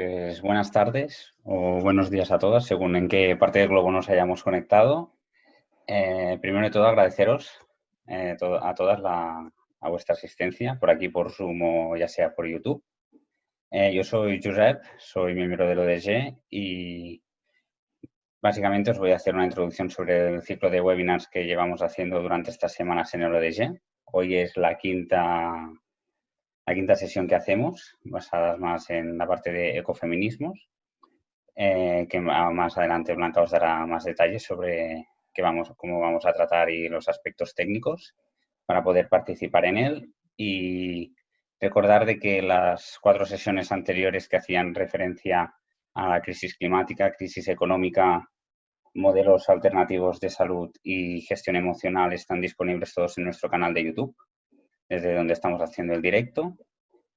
Pues buenas tardes o buenos días a todas, según en qué parte del globo nos hayamos conectado. Eh, primero de todo, agradeceros eh, a todas a vuestra asistencia por aquí por Zoom o ya sea por YouTube. Eh, yo soy Josep, soy miembro del ODG y básicamente os voy a hacer una introducción sobre el ciclo de webinars que llevamos haciendo durante estas semanas en el ODG. Hoy es la quinta la quinta sesión que hacemos, basada más en la parte de ecofeminismos, eh, que más adelante Blanca os dará más detalles sobre qué vamos, cómo vamos a tratar y los aspectos técnicos para poder participar en él. Y recordar de que las cuatro sesiones anteriores que hacían referencia a la crisis climática, crisis económica, modelos alternativos de salud y gestión emocional están disponibles todos en nuestro canal de YouTube desde donde estamos haciendo el directo.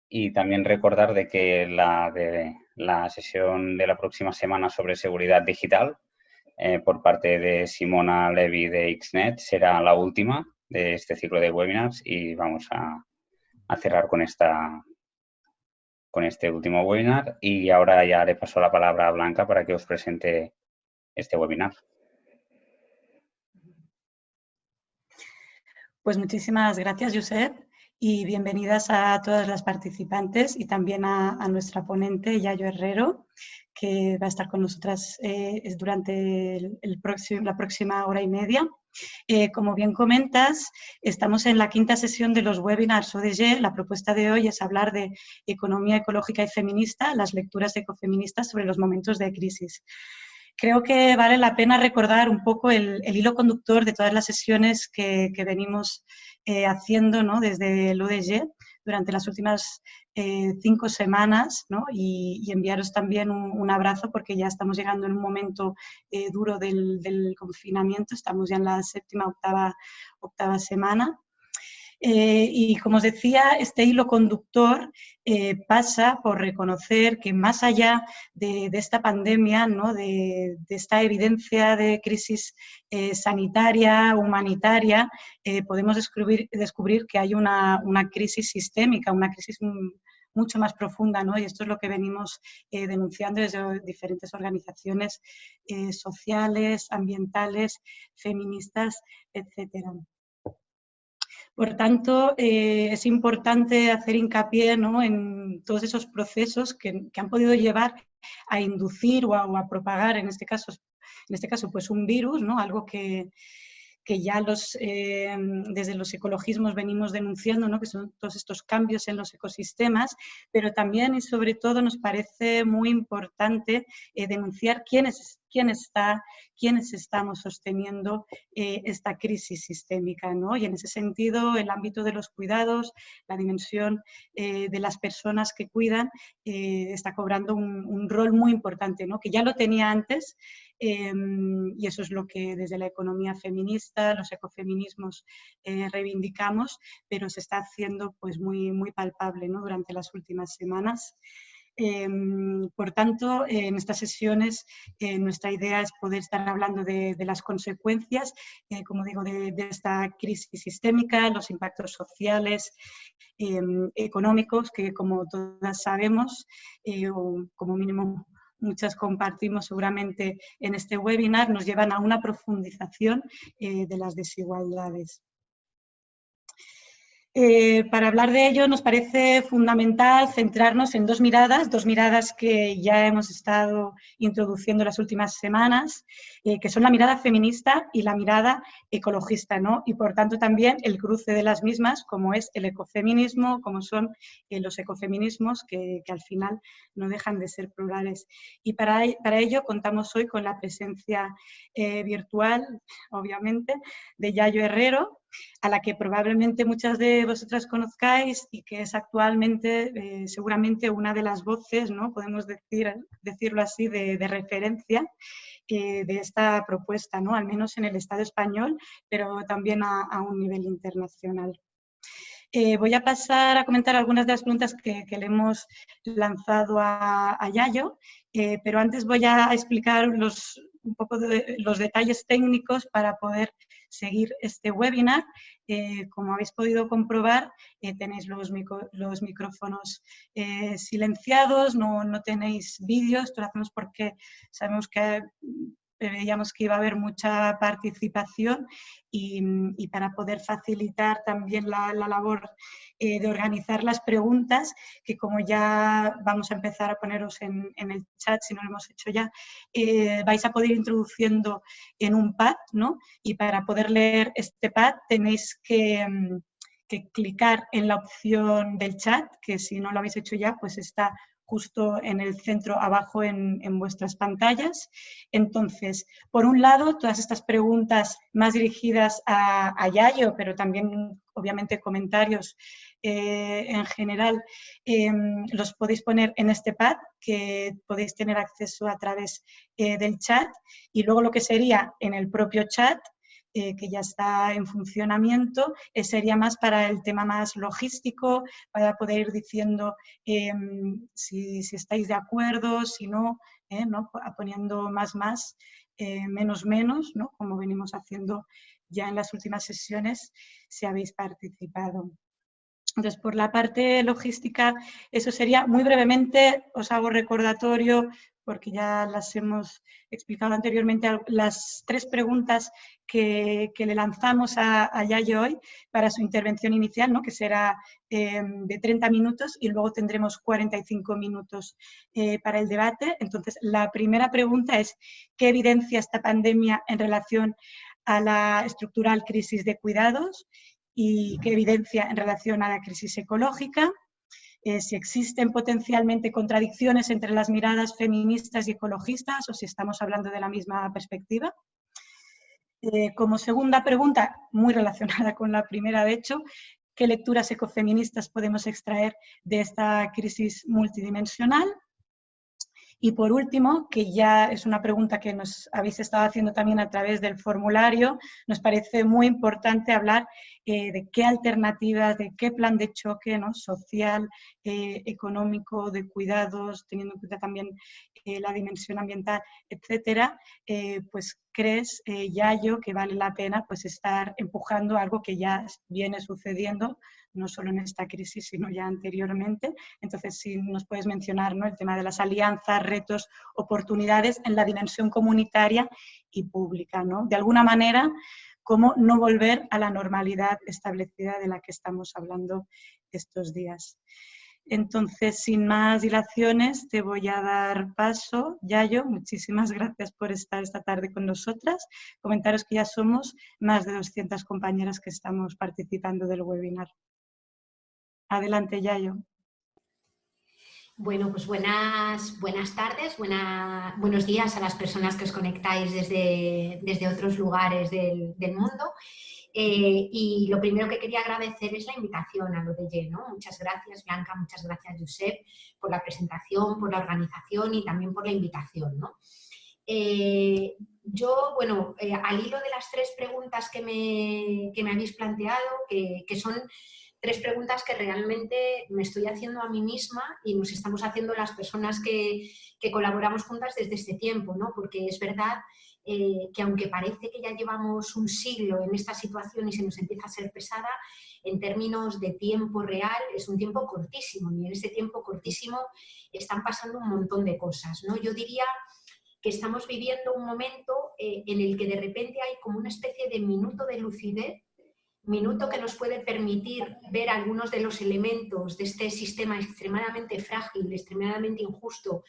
Y también recordar de que la, de, la sesión de la próxima semana sobre seguridad digital eh, por parte de Simona Levy de XNET será la última de este ciclo de webinars y vamos a, cerrar con, esta, con este último webinar. Y ahora ya le paso la palabra a Blanca para que os presente este webinar. Pues muchísimas gracias, Josep, y bienvenidas a todas las participantes y también a, nuestra ponente, Yayo Herrero, que va a estar con nosotras eh, durante la próxima hora y media. Eh, como bien comentas, estamos en la quinta sesión de los webinars ODG. La propuesta de hoy es hablar de economía ecológica y feminista, las lecturas ecofeministas sobre los momentos de crisis creo que vale la pena recordar un poco el, hilo conductor de todas las sesiones que, venimos eh, haciendo ¿no? desde el UDG durante las últimas eh, cinco semanas y, enviaros también un, abrazo porque ya estamos llegando en un momento eh, duro del, del, confinamiento, estamos ya en la séptima, octava, octava semana eh, y como os decía, este hilo conductor eh, pasa por reconocer que más allá de, esta pandemia, de, esta evidencia de crisis eh, sanitaria, humanitaria, podemos descubrir, que hay una, una, crisis sistémica, una crisis mucho más profunda, ¿no? y esto es lo que venimos denunciando desde diferentes organizaciones sociales, ambientales, feministas, etcétera. Por tanto, eh, es importante hacer hincapié en todos esos procesos que, han podido llevar a inducir o a, propagar, en este caso, en este caso pues un virus, ¿no? algo que, que ya los, eh, desde los ecologismos venimos denunciando, ¿no? que son todos estos cambios en los ecosistemas, pero también y sobre todo nos parece muy importante eh, denunciar quiénes quién está, quiénes estamos sosteniendo eh, esta crisis sistémica. ¿no? Y en ese sentido, el ámbito de los cuidados, la dimensión de las personas que cuidan, está cobrando un, rol muy importante, ¿no? que ya lo tenía antes, em, y eso es lo que desde la economía feminista, los ecofeminismos reivindicamos, pero se está haciendo pues, muy, muy palpable durante las últimas semanas. Em, por tanto, en estas sesiones eh, nuestra idea es poder estar hablando de, las consecuencias, eh, como digo, de, esta crisis sistémica, los impactos sociales, em, económicos, que como todas sabemos, eh, o como mínimo muchas compartimos seguramente en este webinar, nos llevan a una profundización de las desigualdades. Eh, para hablar de ello nos parece fundamental centrarnos en dos miradas, dos miradas que ya hemos estado introduciendo las últimas semanas, eh, que son la mirada feminista y la mirada ecologista, ¿no? y por tanto también el cruce de las mismas, como es el ecofeminismo, como son eh, los ecofeminismos, que, al final no dejan de ser plurales. Y para, para ello contamos hoy con la presencia virtual, obviamente, de Yayo Herrero, a la que probablemente muchas de vosotras conozcáis y que es actualmente eh, seguramente una de las voces, ¿no? podemos decir, decirlo así, de, referencia eh, de esta propuesta, ¿no? al menos en el Estado español, pero también a, un nivel internacional. Eh, voy a pasar a comentar algunas de las preguntas que, le hemos lanzado a, Yayo, pero antes voy a explicar los, un poco de los detalles técnicos para poder seguir este webinar. Eh, como habéis podido comprobar, eh, tenéis los, los micrófonos eh, silenciados, no, no tenéis vídeos, esto lo hacemos porque sabemos que veíamos que iba a haber mucha participación y, para poder facilitar también la, labor eh, de organizar las preguntas, que como ya vamos a empezar a poneros en, el chat, si no lo hemos hecho ya, eh, vais a poder ir introduciendo en un pad, ¿no? Y para poder leer este pad tenéis que... Mm, que clicar en la opción del chat, que si no lo habéis hecho ya, pues está justo en el centro abajo en, vuestras pantallas. Entonces, por un lado, todas estas preguntas más dirigidas a, Yayo, pero también obviamente comentarios eh, en general, em, los podéis poner en este pad que podéis tener acceso a través eh, del chat y luego lo que sería en el propio chat eh, que ya está en funcionamiento, eh, sería más para el tema más logístico, para poder ir diciendo em, si, estáis de acuerdo, si no, eh, ¿no? poniendo más más, menos menos, ¿no? como venimos haciendo ya en las últimas sesiones, si habéis participado. Entonces, por la parte logística, eso sería muy brevemente, os hago recordatorio porque ya las hemos explicado anteriormente, las tres preguntas que, le lanzamos a, Yayo hoy para su intervención inicial, ¿no? que será em, de 30 minutos y luego tendremos 45 minutos eh, para el debate. Entonces, la primera pregunta es, ¿qué evidencia esta pandemia en relación a la estructural crisis de cuidados y qué evidencia en relación a la crisis ecológica? Eh, si existen potencialmente contradicciones entre las miradas feministas y ecologistas o si estamos hablando de la misma perspectiva. Eh, como segunda pregunta, muy relacionada con la primera de hecho, ¿qué lecturas ecofeministas podemos extraer de esta crisis multidimensional? Y por último, que ya es una pregunta que nos habéis estado haciendo también a través del formulario, nos parece muy importante hablar eh, de qué alternativas, de qué plan de choque ¿no? social, eh, económico, de cuidados, teniendo en cuenta también eh, la dimensión ambiental, etcétera, pues crees, Yayo, que vale la pena pues estar empujando algo que ya viene sucediendo no solo en esta crisis, sino ya anteriormente. Entonces, si nos puedes mencionar ¿no? el tema de las alianzas, retos, oportunidades en la dimensión comunitaria y pública. ¿no? De alguna manera, cómo no volver a la normalidad establecida de la que estamos hablando estos días. Entonces, sin más dilaciones, te voy a dar paso. Yayo, muchísimas gracias por estar esta tarde con nosotras. Comentaros que ya somos más de 200 compañeras que estamos participando del webinar. Adelante, Yayo. Bueno, pues buenas, buenas tardes, buenos días a las personas que os conectáis desde, desde otros lugares del, mundo. Eh, y lo primero que quería agradecer es la invitación a lo de lleno. Muchas gracias, Blanca, muchas gracias, Josep, por la presentación, por la organización y también por la invitación. Eh, yo, bueno, eh, al hilo de las tres preguntas que me, que me habéis planteado, que, que son tres preguntas que realmente me estoy haciendo a mí misma y nos estamos haciendo las personas que, colaboramos juntas desde este tiempo, ¿no? porque es verdad eh, que aunque parece que ya llevamos un siglo en esta situación y se nos empieza a ser pesada, en términos de tiempo real es un tiempo cortísimo y en ese tiempo cortísimo están pasando un montón de cosas. ¿no? Yo diría que estamos viviendo un momento eh, en el que de repente hay como una especie de minuto de lucidez minuto que nos puede permitir ver algunos de los elementos de este sistema extremadamente frágil, extremadamente injusto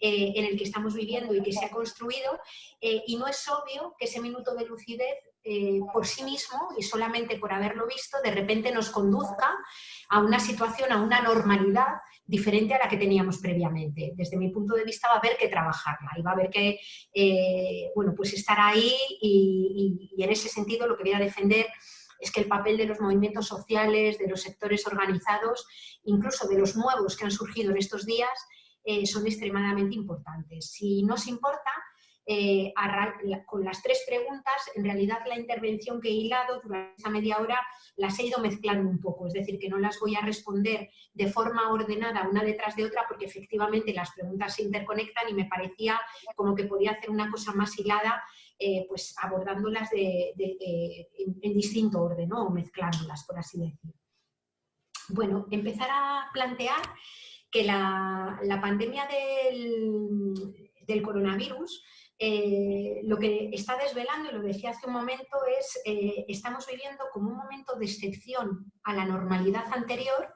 eh, en el que estamos viviendo y que se ha construido, eh, y no es obvio que ese minuto de lucidez eh, por sí mismo y solamente por haberlo visto, de repente nos conduzca a una situación, a una normalidad diferente a la que teníamos previamente. Desde mi punto de vista va a haber que trabajarla y va a haber que bueno, pues estar ahí y, y en ese sentido lo que voy a defender es que el papel de los movimientos sociales, de los sectores organizados, incluso de los nuevos que han surgido en estos días, eh, son extremadamente importantes. Si nos importa, eh, con las tres preguntas, en realidad la intervención que he hilado durante esa media hora las he ido mezclando un poco, es decir, que no las voy a responder de forma ordenada una detrás de otra porque efectivamente las preguntas se interconectan y me parecía como que podía hacer una cosa más hilada eh, pues abordándolas en, distinto orden, o mezclándolas, por así decirlo. Bueno, empezar a plantear que la, pandemia del, coronavirus eh, lo que está desvelando, y lo decía hace un momento, es eh, estamos viviendo como un momento de excepción a la normalidad anterior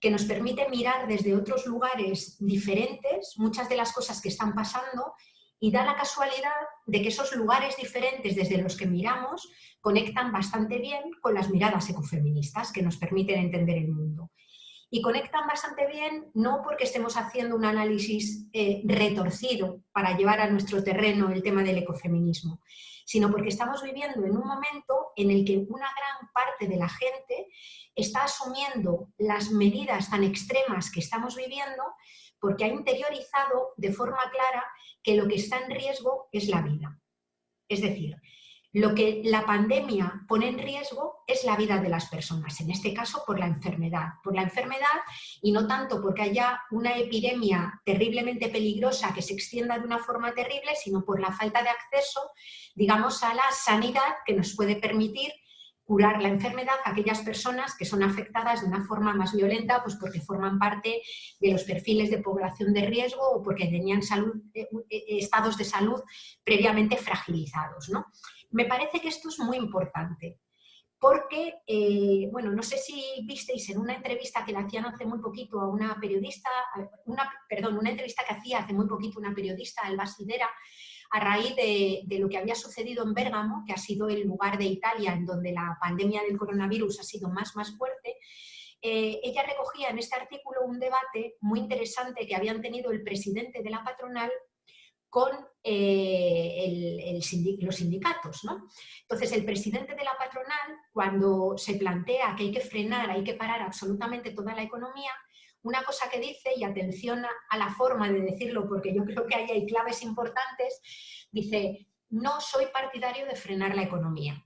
que nos permite mirar desde otros lugares diferentes muchas de las cosas que están pasando y da la casualidad de que esos lugares diferentes desde los que miramos conectan bastante bien con las miradas ecofeministas que nos permiten entender el mundo. Y conectan bastante bien no porque estemos haciendo un análisis eh, retorcido para llevar a nuestro terreno el tema del ecofeminismo, sino porque estamos viviendo en un momento en el que una gran parte de la gente está asumiendo las medidas tan extremas que estamos viviendo porque ha interiorizado de forma clara que lo que está en riesgo es la vida. Es decir, lo que la pandemia pone en riesgo es la vida de las personas, en este caso por la enfermedad. Por la enfermedad y no tanto porque haya una epidemia terriblemente peligrosa que se extienda de una forma terrible, sino por la falta de acceso, digamos, a la sanidad que nos puede permitir curar la enfermedad a aquellas personas que son afectadas de una forma más violenta, pues porque forman parte de los perfiles de población de riesgo o porque tenían eh, eh, estados de salud previamente fragilizados. ¿no? Me parece que esto es muy importante, porque, eh, bueno, no sé si visteis en una entrevista que le hacían hace muy poquito a una periodista, una, perdón, una entrevista que hacía hace muy poquito una periodista, Alba Sidera, a raíz de, lo que había sucedido en Bérgamo, que ha sido el lugar de Italia en donde la pandemia del coronavirus ha sido más, más fuerte, eh, ella recogía en este artículo un debate muy interesante que habían tenido el presidente de la patronal con eh, los sindicatos. ¿no? Entonces, el presidente de la patronal, cuando se plantea que hay que frenar, hay que parar absolutamente toda la economía, una cosa que dice, y atención a la forma de decirlo, porque yo creo que ahí hay claves importantes, dice, no soy partidario de frenar la economía.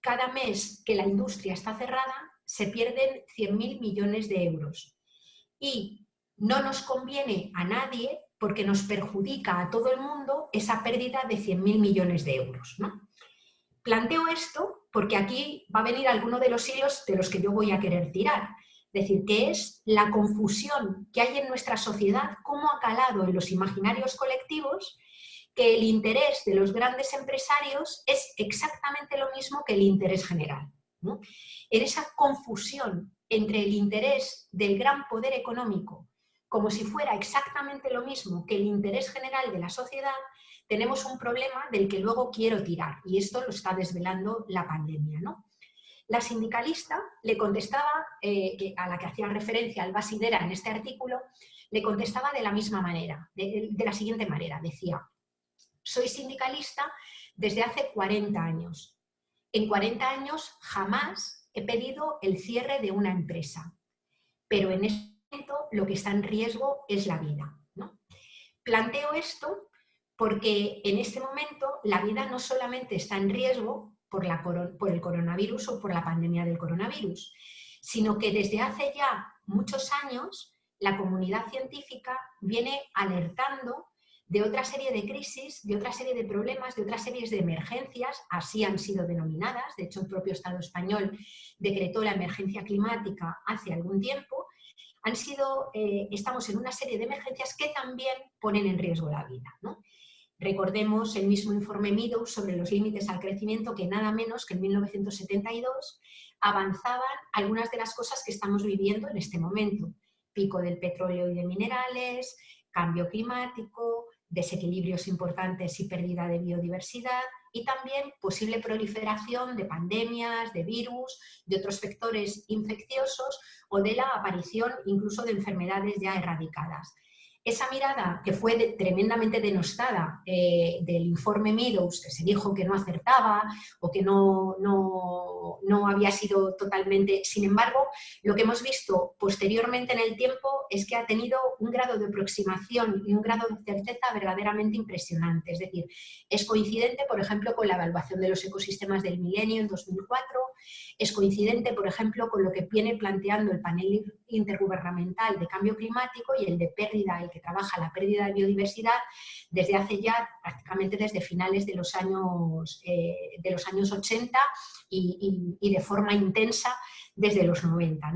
Cada mes que la industria está cerrada, se pierden 100.000 millones de euros. Y no nos conviene a nadie porque nos perjudica a todo el mundo esa pérdida de 100.000 millones de euros. ¿no? Planteo esto porque aquí va a venir alguno de los hilos de los que yo voy a querer tirar. Es decir, que es la confusión que hay en nuestra sociedad, cómo ha calado en los imaginarios colectivos que el interés de los grandes empresarios es exactamente lo mismo que el interés general. En esa confusión entre el interés del gran poder económico como si fuera exactamente lo mismo que el interés general de la sociedad, tenemos un problema del que luego quiero tirar, y esto lo está desvelando la pandemia. ¿no? La sindicalista le contestaba, eh, a la que hacía referencia al Basidera en este artículo, le contestaba de la misma manera, de, la siguiente manera, decía, soy sindicalista desde hace 40 años. En 40 años jamás he pedido el cierre de una empresa, pero en este momento lo que está en riesgo es la vida. ¿no? Planteo esto porque en este momento la vida no solamente está en riesgo, por, el coronavirus o por la pandemia del coronavirus, sino que desde hace ya muchos años la comunidad científica viene alertando de otra serie de crisis, de otra serie de problemas, de otras series de emergencias, así han sido denominadas, de hecho el propio Estado español decretó la emergencia climática hace algún tiempo, han sido, eh, estamos en una serie de emergencias que también ponen en riesgo la vida. Recordemos el mismo informe Meadows sobre los límites al crecimiento que nada menos que en 1972 avanzaban algunas de las cosas que estamos viviendo en este momento. Pico del petróleo y de minerales, cambio climático, desequilibrios importantes y pérdida de biodiversidad y también posible proliferación de pandemias, de virus, de otros vectores infecciosos o de la aparición incluso de enfermedades ya erradicadas. Esa mirada que fue tremendamente denostada eh, del informe Meadows, que se dijo que no acertaba o que no, no, no, había sido totalmente... Sin embargo, lo que hemos visto posteriormente en el tiempo es que ha tenido un grado de aproximación y un grado de certeza verdaderamente impresionante. Es decir, es coincidente, por ejemplo, con la evaluación de los ecosistemas del milenio en 2004, es coincidente, por ejemplo, con lo que viene planteando el panel intergubernamental de cambio climático y el de pérdida, el que trabaja la pérdida de biodiversidad desde hace ya prácticamente desde finales de los años, eh, de los años 80 y, de forma intensa desde los 90.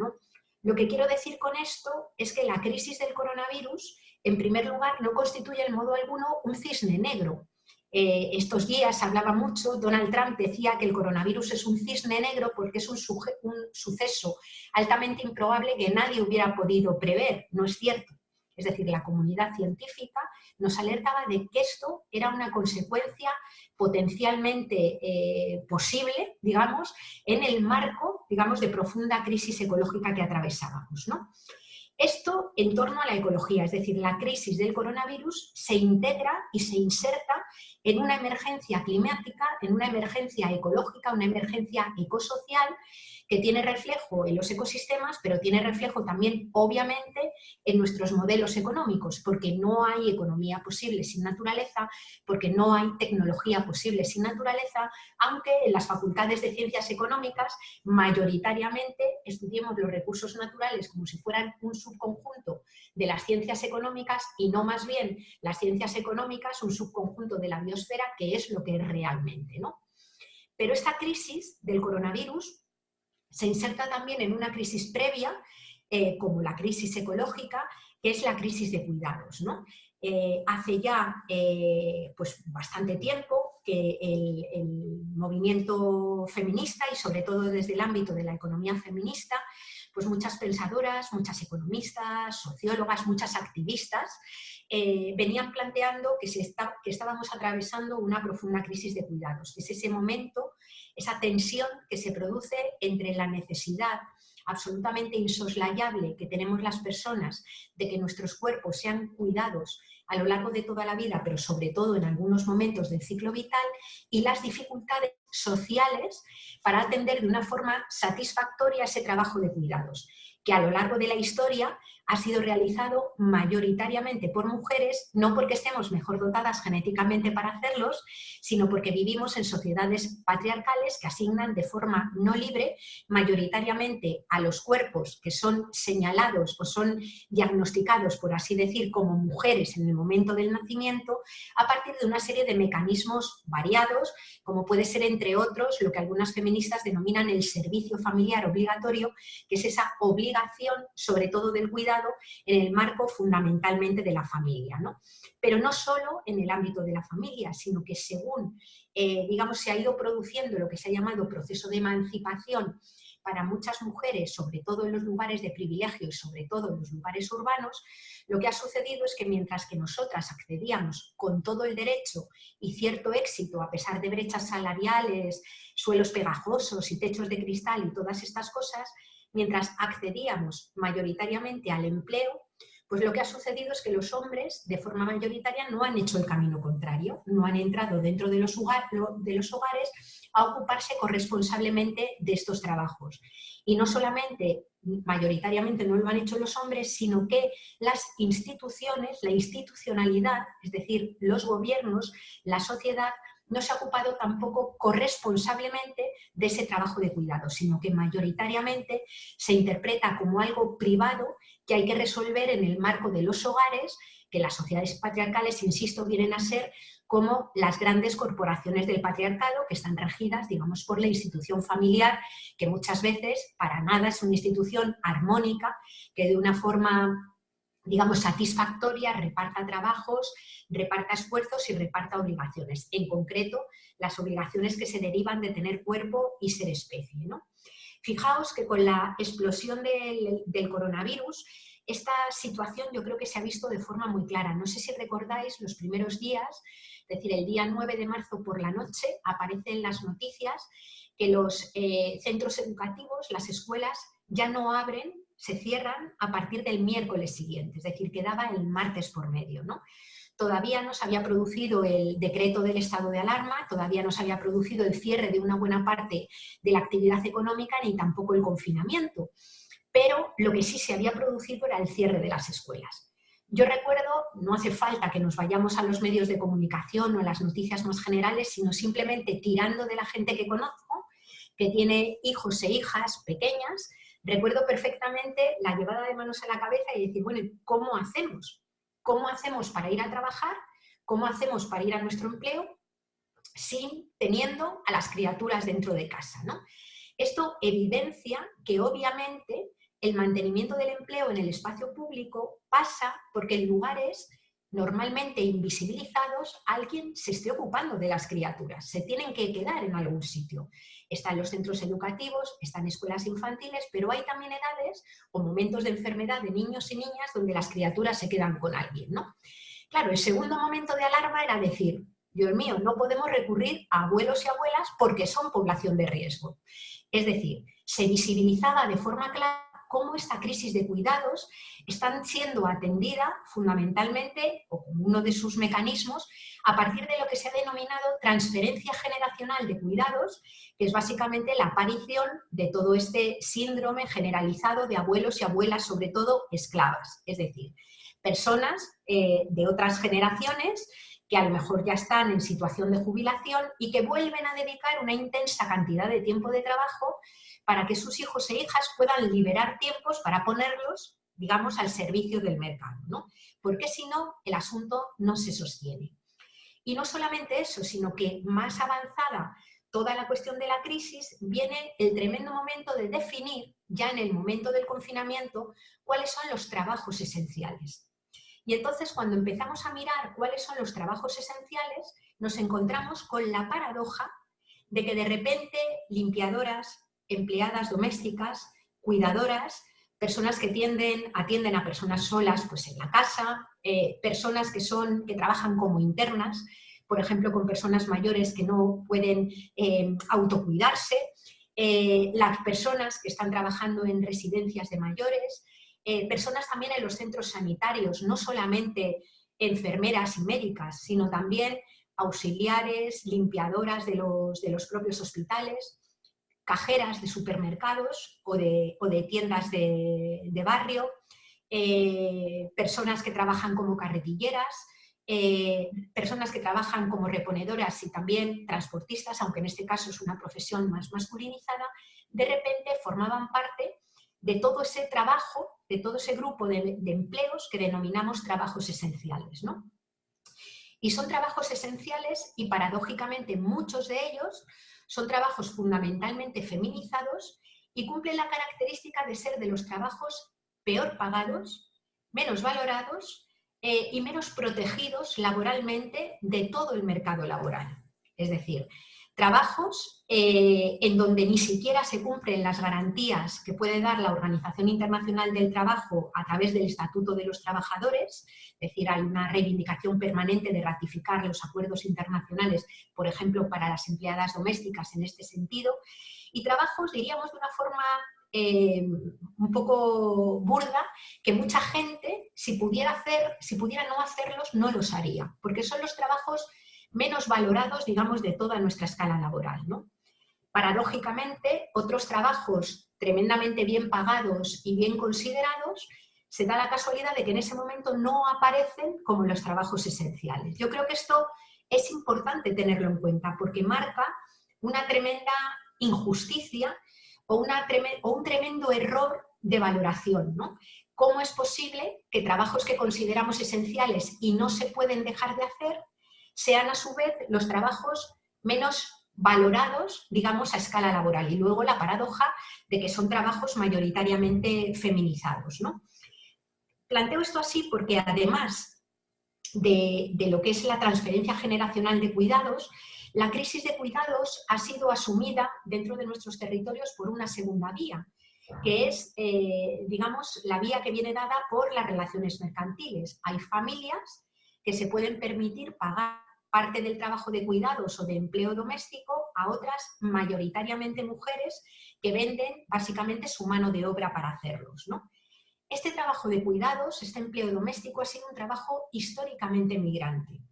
Lo que quiero decir con esto es que la crisis del coronavirus, en primer lugar, no constituye en modo alguno un cisne negro, eh, estos días hablaba mucho, Donald Trump decía que el coronavirus es un cisne negro porque es un, un, suceso altamente improbable que nadie hubiera podido prever, no es cierto. Es decir, la comunidad científica nos alertaba de que esto era una consecuencia potencialmente eh, posible, digamos, en el marco, digamos, de profunda crisis ecológica que atravesábamos. Esto en torno a la ecología, es decir, la crisis del coronavirus se integra y se inserta en una emergencia climática, en una emergencia ecológica, una emergencia ecosocial que tiene reflejo en los ecosistemas, pero tiene reflejo también, obviamente, en nuestros modelos económicos, porque no hay economía posible sin naturaleza, porque no hay tecnología posible sin naturaleza, aunque en las facultades de ciencias económicas mayoritariamente estudiemos los recursos naturales como si fueran un subconjunto de las ciencias económicas y no más bien las ciencias económicas un subconjunto de la biosfera, que es lo que es realmente. ¿no? Pero esta crisis del coronavirus se inserta también en una crisis previa, eh, como la crisis ecológica, que es la crisis de cuidados. Eh, hace ya eh, pues bastante tiempo que el, movimiento feminista y sobre todo desde el ámbito de la economía feminista, pues muchas pensadoras, muchas economistas, sociólogas, muchas activistas venían planteando que, se que estábamos atravesando una profunda crisis de cuidados, es ese momento esa tensión que se produce entre la necesidad absolutamente insoslayable que tenemos las personas de que nuestros cuerpos sean cuidados a lo largo de toda la vida, pero sobre todo en algunos momentos del ciclo vital, y las dificultades sociales para atender de una forma satisfactoria ese trabajo de cuidados, que a lo largo de la historia ha sido realizado mayoritariamente por mujeres, no porque estemos mejor dotadas genéticamente para hacerlos, sino porque vivimos en sociedades patriarcales que asignan de forma no libre mayoritariamente a los cuerpos que son señalados o son diagnosticados, por así decir, como mujeres en el momento del nacimiento, a partir de una serie de mecanismos variados, como puede ser, entre otros, lo que algunas feministas denominan el servicio familiar obligatorio, que es esa obligación, sobre todo del cuidado, en el marco fundamentalmente de la familia. ¿no? Pero no solo en el ámbito de la familia, sino que según eh, digamos, se ha ido produciendo lo que se ha llamado proceso de emancipación para muchas mujeres, sobre todo en los lugares de privilegio y sobre todo en los lugares urbanos, lo que ha sucedido es que mientras que nosotras accedíamos con todo el derecho y cierto éxito, a pesar de brechas salariales, suelos pegajosos y techos de cristal y todas estas cosas, mientras accedíamos mayoritariamente al empleo, pues lo que ha sucedido es que los hombres, de forma mayoritaria, no han hecho el camino contrario, no han entrado dentro de los, hogares a ocuparse corresponsablemente de estos trabajos. Y no solamente, mayoritariamente no lo han hecho los hombres, sino que las instituciones, la institucionalidad, es decir, los gobiernos, la sociedad, no se ha ocupado tampoco corresponsablemente de ese trabajo de cuidado, sino que mayoritariamente se interpreta como algo privado que hay que resolver en el marco de los hogares, que las sociedades patriarcales, insisto, vienen a ser como las grandes corporaciones del patriarcado que están regidas, digamos, por la institución familiar, que muchas veces para nada es una institución armónica, que de una forma digamos, satisfactoria, reparta trabajos, reparta esfuerzos y reparta obligaciones. En concreto, las obligaciones que se derivan de tener cuerpo y ser especie. ¿no? Fijaos que con la explosión del, coronavirus, esta situación yo creo que se ha visto de forma muy clara. No sé si recordáis los primeros días, es decir, el día 9 de marzo por la noche, aparece en las noticias que los eh, centros educativos, las escuelas, ya no abren se cierran a partir del miércoles siguiente, es decir, quedaba el martes por medio. ¿no? Todavía no se había producido el decreto del estado de alarma, todavía no se había producido el cierre de una buena parte de la actividad económica ni tampoco el confinamiento. Pero lo que sí se había producido era el cierre de las escuelas. Yo recuerdo, no hace falta que nos vayamos a los medios de comunicación o a las noticias más generales, sino simplemente tirando de la gente que conozco, que tiene hijos e hijas pequeñas, Recuerdo perfectamente la llevada de manos a la cabeza y decir, bueno, ¿cómo hacemos? ¿Cómo hacemos para ir a trabajar? ¿Cómo hacemos para ir a nuestro empleo sin teniendo a las criaturas dentro de casa? ¿no? Esto evidencia que obviamente el mantenimiento del empleo en el espacio público pasa porque en lugares normalmente invisibilizados alguien se esté ocupando de las criaturas, se tienen que quedar en algún sitio están los centros educativos, están escuelas infantiles, pero hay también edades o momentos de enfermedad de niños y niñas donde las criaturas se quedan con alguien, ¿no? Claro, el segundo momento de alarma era decir, Dios mío, no podemos recurrir a abuelos y abuelas porque son población de riesgo. Es decir, se visibilizaba de forma clara cómo esta crisis de cuidados están siendo atendida fundamentalmente, o como uno de sus mecanismos, a partir de lo que se ha denominado transferencia generacional de cuidados, que es básicamente la aparición de todo este síndrome generalizado de abuelos y abuelas, sobre todo esclavas, es decir, personas eh, de otras generaciones que a lo mejor ya están en situación de jubilación y que vuelven a dedicar una intensa cantidad de tiempo de trabajo para que sus hijos e hijas puedan liberar tiempos para ponerlos, digamos, al servicio del mercado, ¿no? Porque si no, el asunto no se sostiene. Y no solamente eso, sino que más avanzada toda la cuestión de la crisis, viene el tremendo momento de definir, ya en el momento del confinamiento, cuáles son los trabajos esenciales. Y entonces cuando empezamos a mirar cuáles son los trabajos esenciales, nos encontramos con la paradoja de que de repente limpiadoras, empleadas domésticas, cuidadoras, personas que tienden, atienden a personas solas pues en la casa, eh, personas que, son, que trabajan como internas, por ejemplo, con personas mayores que no pueden eh, autocuidarse, eh, las personas que están trabajando en residencias de mayores, personas también en los centros sanitarios, no solamente enfermeras y médicas, sino también auxiliares, limpiadoras de los, de los propios hospitales, cajeras de supermercados o de, tiendas de, barrio, eh, personas que trabajan como carretilleras, eh, personas que trabajan como reponedoras y también transportistas, aunque en este caso es una profesión más masculinizada, de repente formaban parte de todo ese trabajo, de todo ese grupo de, empleos que denominamos trabajos esenciales. Y son trabajos esenciales y paradójicamente muchos de ellos son trabajos fundamentalmente feminizados y cumplen la característica de ser de los trabajos peor pagados, menos valorados eh, y menos protegidos laboralmente de todo el mercado laboral. Es decir, trabajos eh, en donde ni siquiera se cumplen las garantías que puede dar la Organización Internacional del Trabajo a través del Estatuto de los Trabajadores, es decir, hay una reivindicación permanente de ratificar los acuerdos internacionales, por ejemplo, para las empleadas domésticas en este sentido, y trabajos, diríamos de una forma eh, un poco burda, que mucha gente, si pudiera, hacer, si pudiera no hacerlos, no los haría, porque son los trabajos menos valorados, digamos, de toda nuestra escala laboral. ¿no? Paradójicamente, otros trabajos tremendamente bien pagados y bien considerados, se da la casualidad de que en ese momento no aparecen como los trabajos esenciales. Yo creo que esto es importante tenerlo en cuenta porque marca una tremenda injusticia o, o un tremendo error de valoración. ¿no? ¿Cómo es posible que trabajos que consideramos esenciales y no se pueden dejar de hacer sean a su vez los trabajos menos valorados, digamos, a escala laboral. Y luego la paradoja de que son trabajos mayoritariamente feminizados. ¿no? Planteo esto así porque además de, lo que es la transferencia generacional de cuidados, la crisis de cuidados ha sido asumida dentro de nuestros territorios por una segunda vía, que es, eh, digamos, la vía que viene dada por las relaciones mercantiles. Hay familias que se pueden permitir pagar parte del trabajo de cuidados o de empleo doméstico a otras, mayoritariamente mujeres, que venden básicamente su mano de obra para hacerlos. ¿no? Este trabajo de cuidados, este empleo doméstico, ha sido un trabajo históricamente migrante.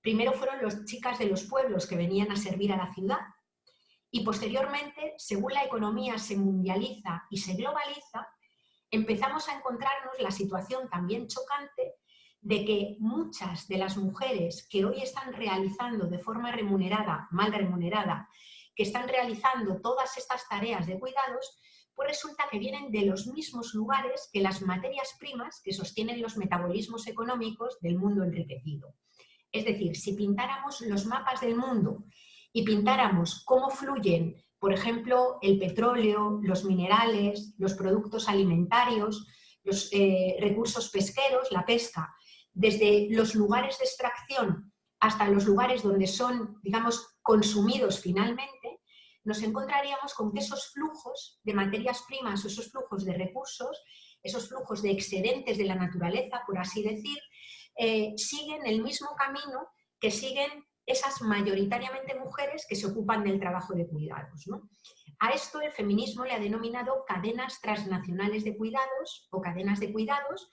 Primero fueron las chicas de los pueblos que venían a servir a la ciudad y posteriormente, según la economía se mundializa y se globaliza, empezamos a encontrarnos la situación también chocante de que muchas de las mujeres que hoy están realizando de forma remunerada, mal remunerada, que están realizando todas estas tareas de cuidados, pues resulta que vienen de los mismos lugares que las materias primas que sostienen los metabolismos económicos del mundo enriquecido. Es decir, si pintáramos los mapas del mundo y pintáramos cómo fluyen, por ejemplo, el petróleo, los minerales, los productos alimentarios, los eh, recursos pesqueros, la pesca, desde los lugares de extracción hasta los lugares donde son, digamos, consumidos finalmente, nos encontraríamos con que esos flujos de materias primas o esos flujos de recursos, esos flujos de excedentes de la naturaleza, por así decir, eh, siguen el mismo camino que siguen esas mayoritariamente mujeres que se ocupan del trabajo de cuidados. A esto el feminismo le ha denominado cadenas transnacionales de cuidados o cadenas de cuidados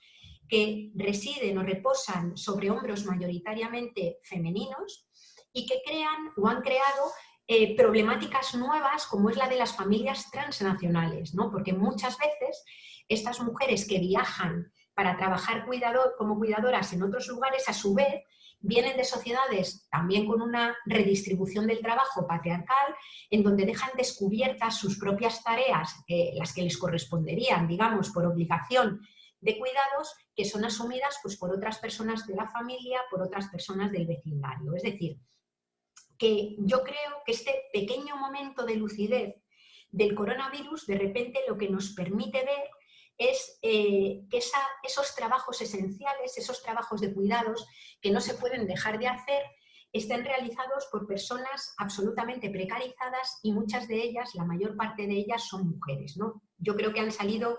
que residen o reposan sobre hombros mayoritariamente femeninos y que crean o han creado eh, problemáticas nuevas como es la de las familias transnacionales, ¿no? porque muchas veces estas mujeres que viajan para trabajar como cuidadoras en otros lugares, a su vez, vienen de sociedades también con una redistribución del trabajo patriarcal, en donde dejan descubiertas sus propias tareas, eh, las que les corresponderían, digamos, por obligación de cuidados que son asumidas pues, por otras personas de la familia, por otras personas del vecindario. Es decir, que yo creo que este pequeño momento de lucidez del coronavirus de repente lo que nos permite ver es eh, que esos trabajos esenciales, esos trabajos de cuidados que no se pueden dejar de hacer, estén realizados por personas absolutamente precarizadas y muchas de ellas, la mayor parte de ellas, son mujeres. ¿no? Yo creo que han salido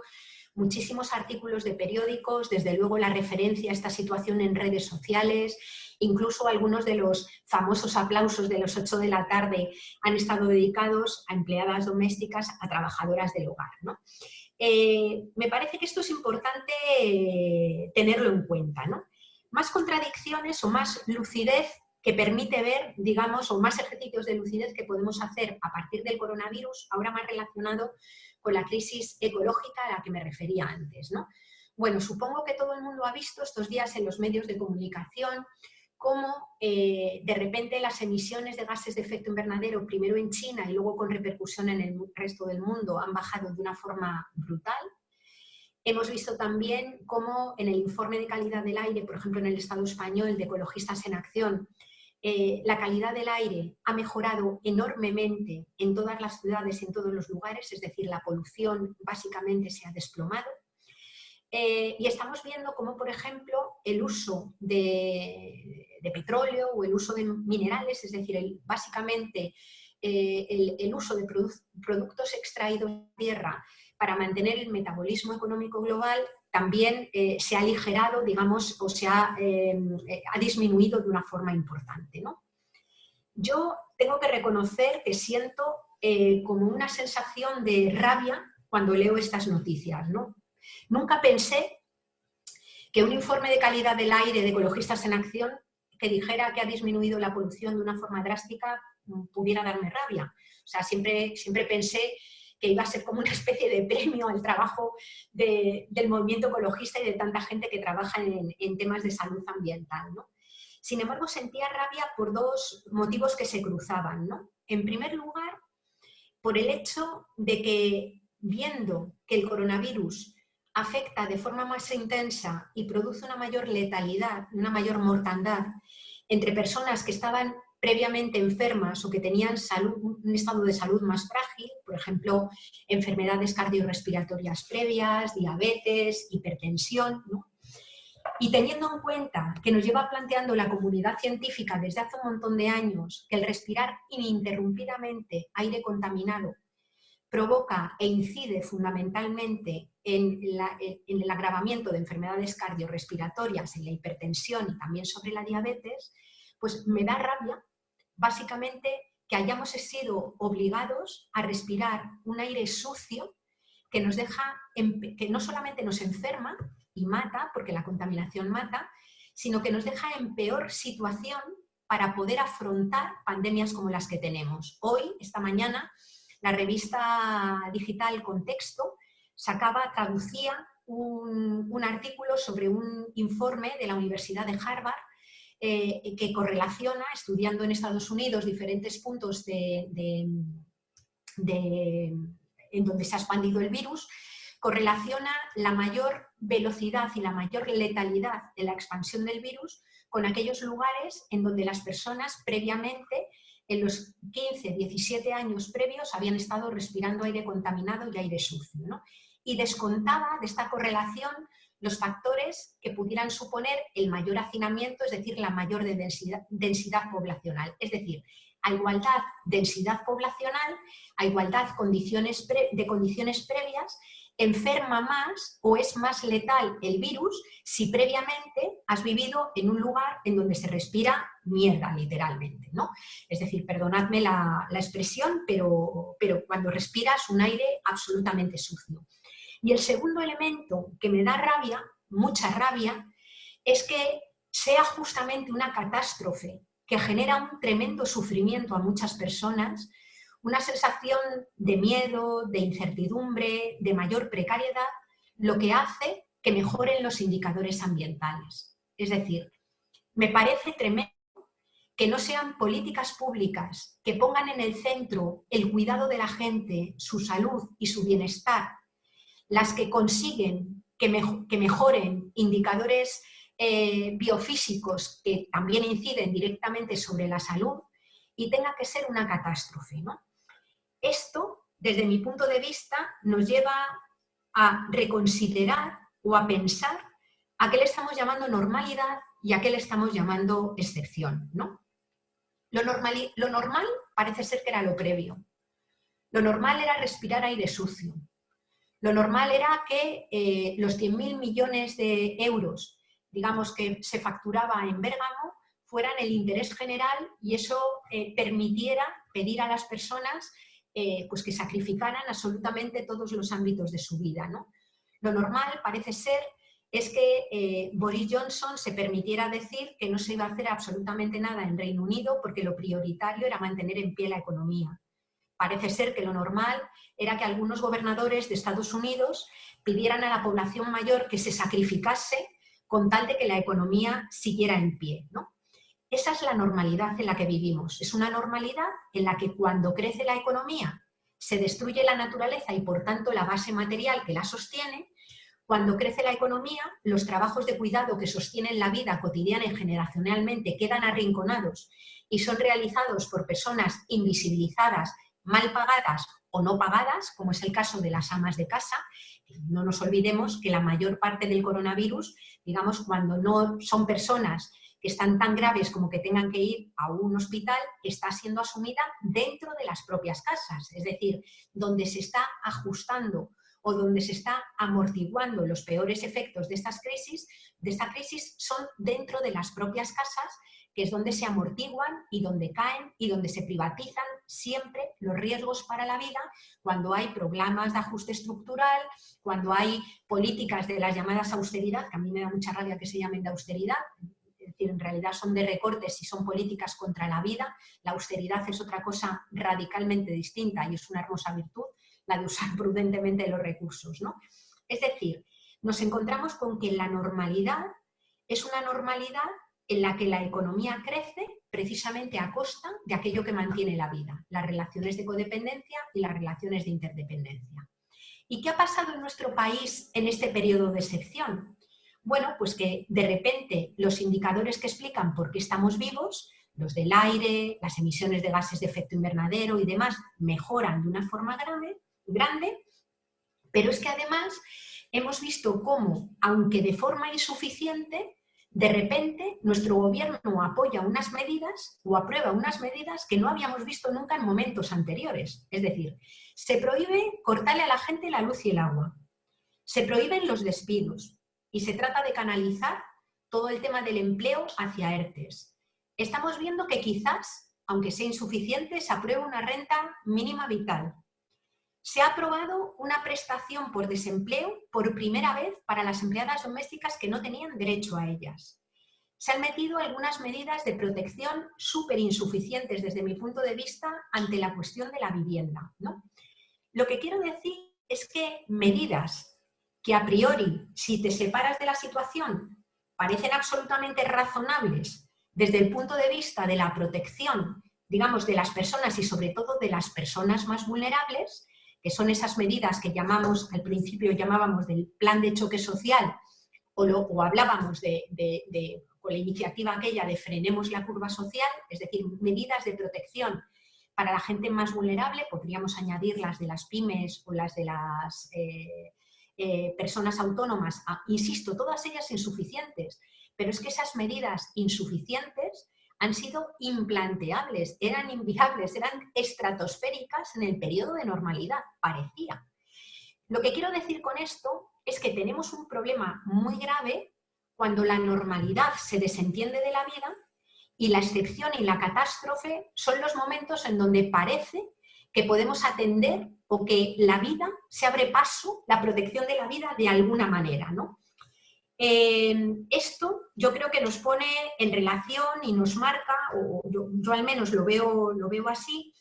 muchísimos artículos de periódicos, desde luego la referencia a esta situación en redes sociales, incluso algunos de los famosos aplausos de los 8 de la tarde han estado dedicados a empleadas domésticas, a trabajadoras del hogar. Eh, me parece que esto es importante eh, tenerlo en cuenta. Más contradicciones o más lucidez que permite ver, digamos, o más ejercicios de lucidez que podemos hacer a partir del coronavirus, ahora más relacionado con la crisis ecológica a la que me refería antes. ¿no? Bueno, supongo que todo el mundo ha visto estos días en los medios de comunicación cómo eh, de repente las emisiones de gases de efecto invernadero, primero en China y luego con repercusión en el resto del mundo, han bajado de una forma brutal. Hemos visto también cómo en el informe de calidad del aire, por ejemplo en el Estado español de Ecologistas en Acción, eh, la calidad del aire ha mejorado enormemente en todas las ciudades, en todos los lugares, es decir, la polución básicamente se ha desplomado. Eh, y estamos viendo cómo, por ejemplo, el uso de, petróleo o el uso de minerales, es decir, básicamente eh, el, uso de productos extraídos de tierra para mantener el metabolismo económico global también eh, se ha aligerado, digamos, o se ha, eh, ha disminuido de una forma importante. ¿no? Yo tengo que reconocer que siento eh, como una sensación de rabia cuando leo estas noticias. ¿no? Nunca pensé que un informe de calidad del aire de Ecologistas en Acción que dijera que ha disminuido la polución de una forma drástica mm, pudiera darme rabia. O sea, siempre, siempre pensé que iba a ser como una especie de premio al trabajo del movimiento ecologista y de tanta gente que trabaja en, temas de salud ambiental. Sin embargo, sentía rabia por dos motivos que se cruzaban. En primer lugar, por el hecho de que viendo que el coronavirus afecta de forma más intensa y produce una mayor letalidad, una mayor mortandad entre personas que estaban previamente enfermas o que tenían un estado de salud más frágil, por ejemplo, enfermedades cardiorrespiratorias previas, diabetes, hipertensión, Y teniendo en cuenta que nos lleva planteando la comunidad científica desde hace un montón de años que el respirar ininterrumpidamente aire contaminado provoca e incide fundamentalmente en, en, el agravamiento de enfermedades cardiorrespiratorias, en la hipertensión y también sobre la diabetes, pues me da rabia básicamente que hayamos sido obligados a respirar un aire sucio que nos deja, que no solamente nos enferma y mata, porque la contaminación mata, sino que nos deja en peor situación para poder afrontar pandemias como las que tenemos. Hoy, esta mañana, la revista digital Contexto sacaba, traducía un, artículo sobre un informe de la Universidad de Harvard eh, que correlaciona, estudiando en Estados Unidos diferentes puntos de, en donde se ha expandido el virus, correlaciona la mayor velocidad y la mayor letalidad de la expansión del virus con aquellos lugares en donde las personas previamente, en los 15, 17 años previos, habían estado respirando aire contaminado y aire sucio. ¿no? y descontaba de esta correlación los factores que pudieran suponer el mayor hacinamiento, es decir, la mayor densidad, densidad poblacional. Es decir, a igualdad densidad poblacional, a igualdad condiciones de condiciones previas, enferma más o es más letal el virus si previamente has vivido en un lugar en donde se respira mierda, literalmente. ¿no? Es decir, perdonadme la, la expresión, pero, pero cuando respiras un aire absolutamente sucio. Y el segundo elemento que me da rabia, mucha rabia, es que sea justamente una catástrofe que genera un tremendo sufrimiento a muchas personas, una sensación de miedo, de incertidumbre, de mayor precariedad, lo que hace que mejoren los indicadores ambientales. Es decir, me parece tremendo que no sean políticas públicas que pongan en el centro el cuidado de la gente, su salud y su bienestar las que consiguen que, mejoren indicadores eh, biofísicos que también inciden directamente sobre la salud y tenga que ser una catástrofe. Esto, desde mi punto de vista, nos lleva a reconsiderar o a pensar a qué le estamos llamando normalidad y a qué le estamos llamando excepción. ¿no? Lo, normal, lo normal parece ser que era lo previo. Lo normal era respirar aire sucio. Lo normal era que eh, los 100.000 millones de euros, digamos, que se facturaba en Bérgamo, fueran el interés general y eso eh, permitiera pedir a las personas eh, pues que sacrificaran absolutamente todos los ámbitos de su vida. ¿no? Lo normal parece ser es que Boris Johnson se permitiera decir que no se iba a hacer absolutamente nada en Reino Unido porque lo prioritario era mantener en pie la economía. Parece ser que lo normal era que algunos gobernadores de Estados Unidos pidieran a la población mayor que se sacrificase con tal de que la economía siguiera en pie. ¿no? Esa es la normalidad en la que vivimos. Es una normalidad en la que cuando crece la economía se destruye la naturaleza y por tanto la base material que la sostiene. Cuando crece la economía, los trabajos de cuidado que sostienen la vida cotidiana y generacionalmente quedan arrinconados y son realizados por personas invisibilizadas mal pagadas o no pagadas, como es el caso de las amas de casa. No nos olvidemos que la mayor parte del coronavirus, digamos, cuando no son personas que están tan graves como que tengan que ir a un hospital, está siendo asumida dentro de las propias casas, es decir, donde se está ajustando o donde se está amortiguando los peores efectos de estas crisis, de esta crisis son dentro de las propias casas que es donde se amortiguan y donde caen y donde se privatizan siempre los riesgos para la vida cuando hay programas de ajuste estructural, cuando hay políticas de las llamadas austeridad, que a mí me da mucha rabia que se llamen de austeridad, es decir, en realidad son de recortes y son políticas contra la vida, la austeridad es otra cosa radicalmente distinta y es una hermosa virtud, la de usar prudentemente los recursos. ¿no? Es decir, nos encontramos con que la normalidad es una normalidad en la que la economía crece precisamente a costa de aquello que mantiene la vida, las relaciones de codependencia y las relaciones de interdependencia. ¿Y qué ha pasado en nuestro país en este periodo de excepción? Bueno, pues que de repente los indicadores que explican por qué estamos vivos, los del aire, las emisiones de gases de efecto invernadero y demás, mejoran de una forma grande, grande pero es que además hemos visto cómo, aunque de forma insuficiente, de repente nuestro gobierno apoya unas medidas o aprueba unas medidas que no habíamos visto nunca en momentos anteriores. Es decir, se prohíbe cortarle a la gente la luz y el agua. Se prohíben los despidos y se trata de canalizar todo el tema del empleo hacia ERTES. Estamos viendo que quizás aunque sea insuficiente, se aprueba una renta mínima vital. Se ha aprobado una prestación por desempleo por primera vez para las empleadas domésticas que no tenían derecho a ellas. Se han metido algunas medidas de protección súper insuficientes desde mi punto de vista ante la cuestión de la vivienda. ¿no? Lo que quiero decir es que medidas que a priori, si te separas de la situación, parecen absolutamente razonables desde el punto de vista de la protección, digamos, de las personas y sobre todo de las personas más vulnerables, que son esas medidas que llamamos, al principio llamábamos del plan de choque social, o, lo, hablábamos de, de, la iniciativa aquella de frenemos la curva social, es decir, medidas de protección para la gente más vulnerable, podríamos añadir las de las pymes o las de las eh, eh, personas autónomas, insisto, todas ellas insuficientes, pero es que esas medidas insuficientes han sido implanteables, eran inviables, eran estratosféricas en el periodo de normalidad, parecía. Lo que quiero decir con esto es que tenemos un problema muy grave cuando la normalidad se desentiende de la vida y la excepción y la catástrofe son los momentos en donde parece que podemos atender o que la vida se abre paso, la protección de la vida de alguna manera. ¿no? Eh, esto yo creo que nos pone en relación y nos marca, o yo, al menos lo veo, lo veo así,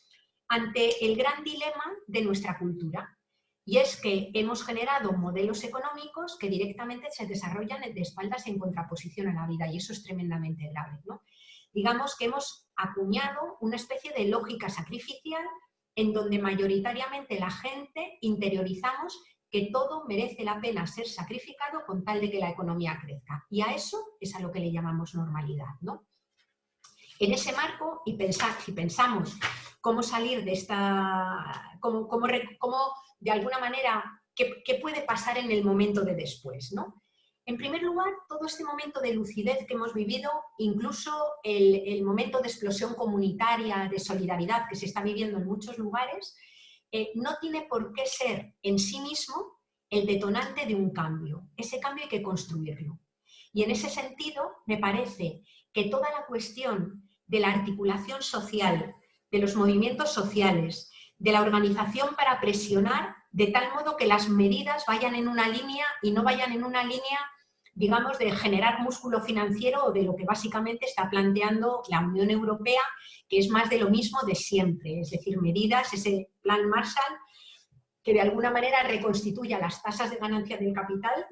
ante el gran dilema de nuestra cultura. Y es que hemos generado modelos económicos que directamente se desarrollan de espaldas en contraposición a la vida y eso es tremendamente grave. ¿no? Digamos que hemos acuñado una especie de lógica sacrificial en donde mayoritariamente la gente interiorizamos que todo merece la pena ser sacrificado con tal de que la economía crezca. Y a eso es a lo que le llamamos normalidad. ¿no? En ese marco, y pensar, si pensamos cómo salir de esta, cómo, cómo, cómo de alguna manera, qué, qué, puede pasar en el momento de después. ¿no? En primer lugar, todo este momento de lucidez que hemos vivido, incluso el, momento de explosión comunitaria, de solidaridad que se está viviendo en muchos lugares, eh, no tiene por qué ser en sí mismo el detonante de un cambio. Ese cambio hay que construirlo. Y en ese sentido, me parece que toda la cuestión de la articulación social, de los movimientos sociales, de la organización para presionar de tal modo que las medidas vayan en una línea y no vayan en una línea digamos, de generar músculo financiero o de lo que básicamente está planteando la Unión Europea, que es más de lo mismo de siempre, es decir, medidas, ese plan Marshall, que de alguna manera reconstituya las tasas de ganancia del capital,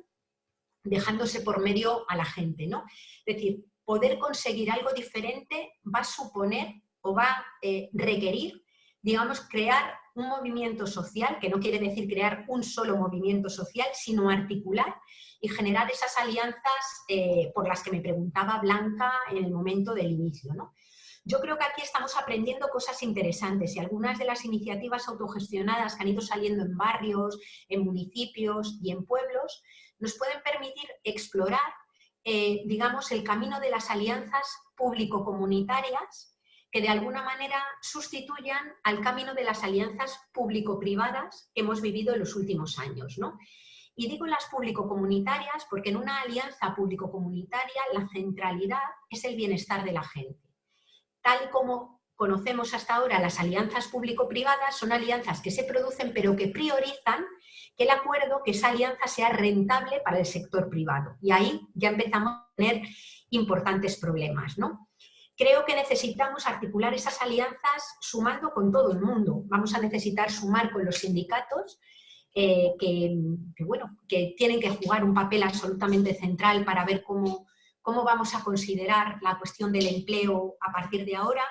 dejándose por medio a la gente, ¿no? Es decir, poder conseguir algo diferente va a suponer o va a eh, requerir, digamos, crear un movimiento social, que no quiere decir crear un solo movimiento social, sino articular y generar esas alianzas eh, por las que me preguntaba Blanca en el momento del inicio. ¿no? Yo creo que aquí estamos aprendiendo cosas interesantes y algunas de las iniciativas autogestionadas que han ido saliendo en barrios, en municipios y en pueblos nos pueden permitir explorar, eh, digamos, el camino de las alianzas público-comunitarias que de alguna manera sustituyan al camino de las alianzas público-privadas que hemos vivido en los últimos años. ¿no? Y digo las público-comunitarias porque en una alianza público-comunitaria la centralidad es el bienestar de la gente. Tal como conocemos hasta ahora las alianzas público-privadas, son alianzas que se producen pero que priorizan que el acuerdo, que esa alianza sea rentable para el sector privado. Y ahí ya empezamos a tener importantes problemas. ¿no? Creo que necesitamos articular esas alianzas sumando con todo el mundo. Vamos a necesitar sumar con los sindicatos, eh, que, bueno, que tienen que jugar un papel absolutamente central para ver cómo, cómo vamos a considerar la cuestión del empleo a partir de ahora.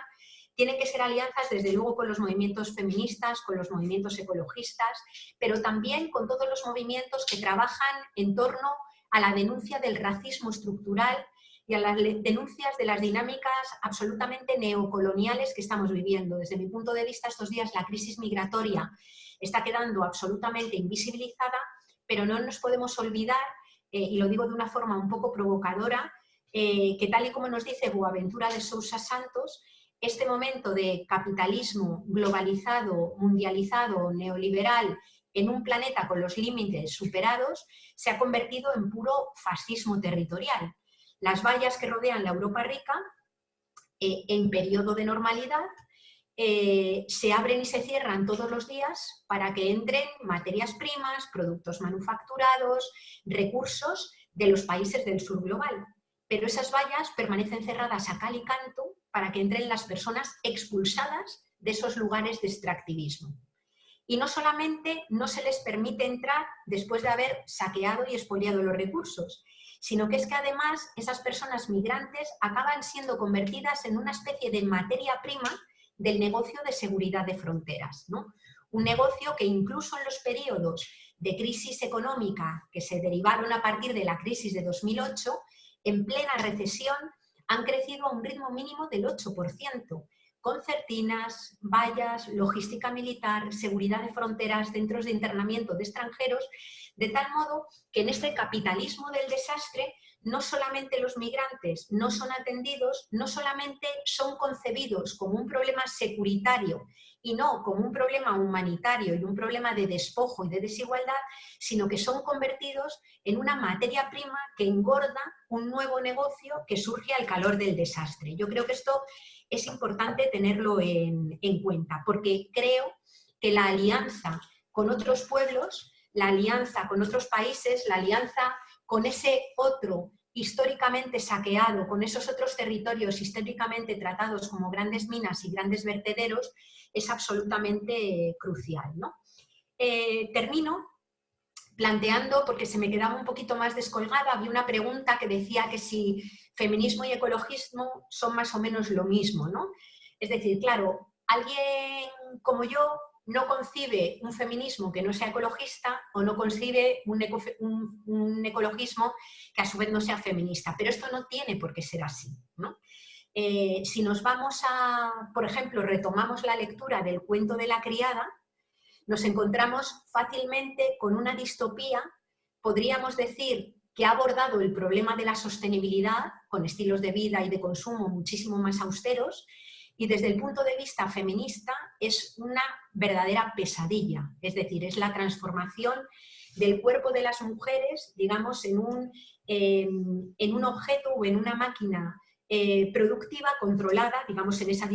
Tienen que ser alianzas, desde luego, con los movimientos feministas, con los movimientos ecologistas, pero también con todos los movimientos que trabajan en torno a la denuncia del racismo estructural y a las denuncias de las dinámicas absolutamente neocoloniales que estamos viviendo. Desde mi punto de vista, estos días la crisis migratoria está quedando absolutamente invisibilizada, pero no nos podemos olvidar, eh, y lo digo de una forma un poco provocadora, eh, que tal y como nos dice Boaventura de Sousa Santos, este momento de capitalismo globalizado, mundializado, neoliberal, en un planeta con los límites superados, se ha convertido en puro fascismo territorial. Las vallas que rodean la Europa rica eh, en periodo de normalidad, eh, se abren y se cierran todos los días para que entren materias primas, productos manufacturados, recursos de los países del sur global. Pero esas vallas permanecen cerradas a cal y canto para que entren las personas expulsadas de esos lugares de extractivismo. Y no solamente no se les permite entrar después de haber saqueado y expoliado los recursos, sino que es que además esas personas migrantes acaban siendo convertidas en una especie de materia prima del negocio de seguridad de fronteras. ¿no? Un negocio que incluso en los periodos de crisis económica que se derivaron a partir de la crisis de 2008, en plena recesión han crecido a un ritmo mínimo del 8%, concertinas, vallas, logística militar, seguridad de fronteras, centros de internamiento de extranjeros, de tal modo que en este capitalismo del desastre no solamente los migrantes no son atendidos, no solamente son concebidos como un problema securitario y no como un problema humanitario y un problema de despojo y de desigualdad, sino que son convertidos en una materia prima que engorda un nuevo negocio que surge al calor del desastre. Yo creo que esto es importante tenerlo en, en cuenta, porque creo que la alianza con otros pueblos, la alianza con otros países, la alianza con ese otro históricamente saqueado, con esos otros territorios históricamente tratados como grandes minas y grandes vertederos, es absolutamente crucial. ¿no? Eh, termino planteando, porque se me quedaba un poquito más descolgada, había una pregunta que decía que si feminismo y ecologismo son más o menos lo mismo. ¿no? Es decir, claro, alguien como yo no concibe un feminismo que no sea ecologista o no concibe un, ecologismo que a su vez no sea feminista. Pero esto no tiene por qué ser así. Eh, si nos vamos a, por ejemplo, retomamos la lectura del cuento de la criada, nos encontramos fácilmente con una distopía, podríamos decir que ha abordado el problema de la sostenibilidad con estilos de vida y de consumo muchísimo más austeros, y desde el punto de vista feminista es una verdadera pesadilla, es decir, es la transformación del cuerpo de las mujeres, digamos, en un, en un objeto o en una máquina eh, productiva, controlada, digamos, en esa,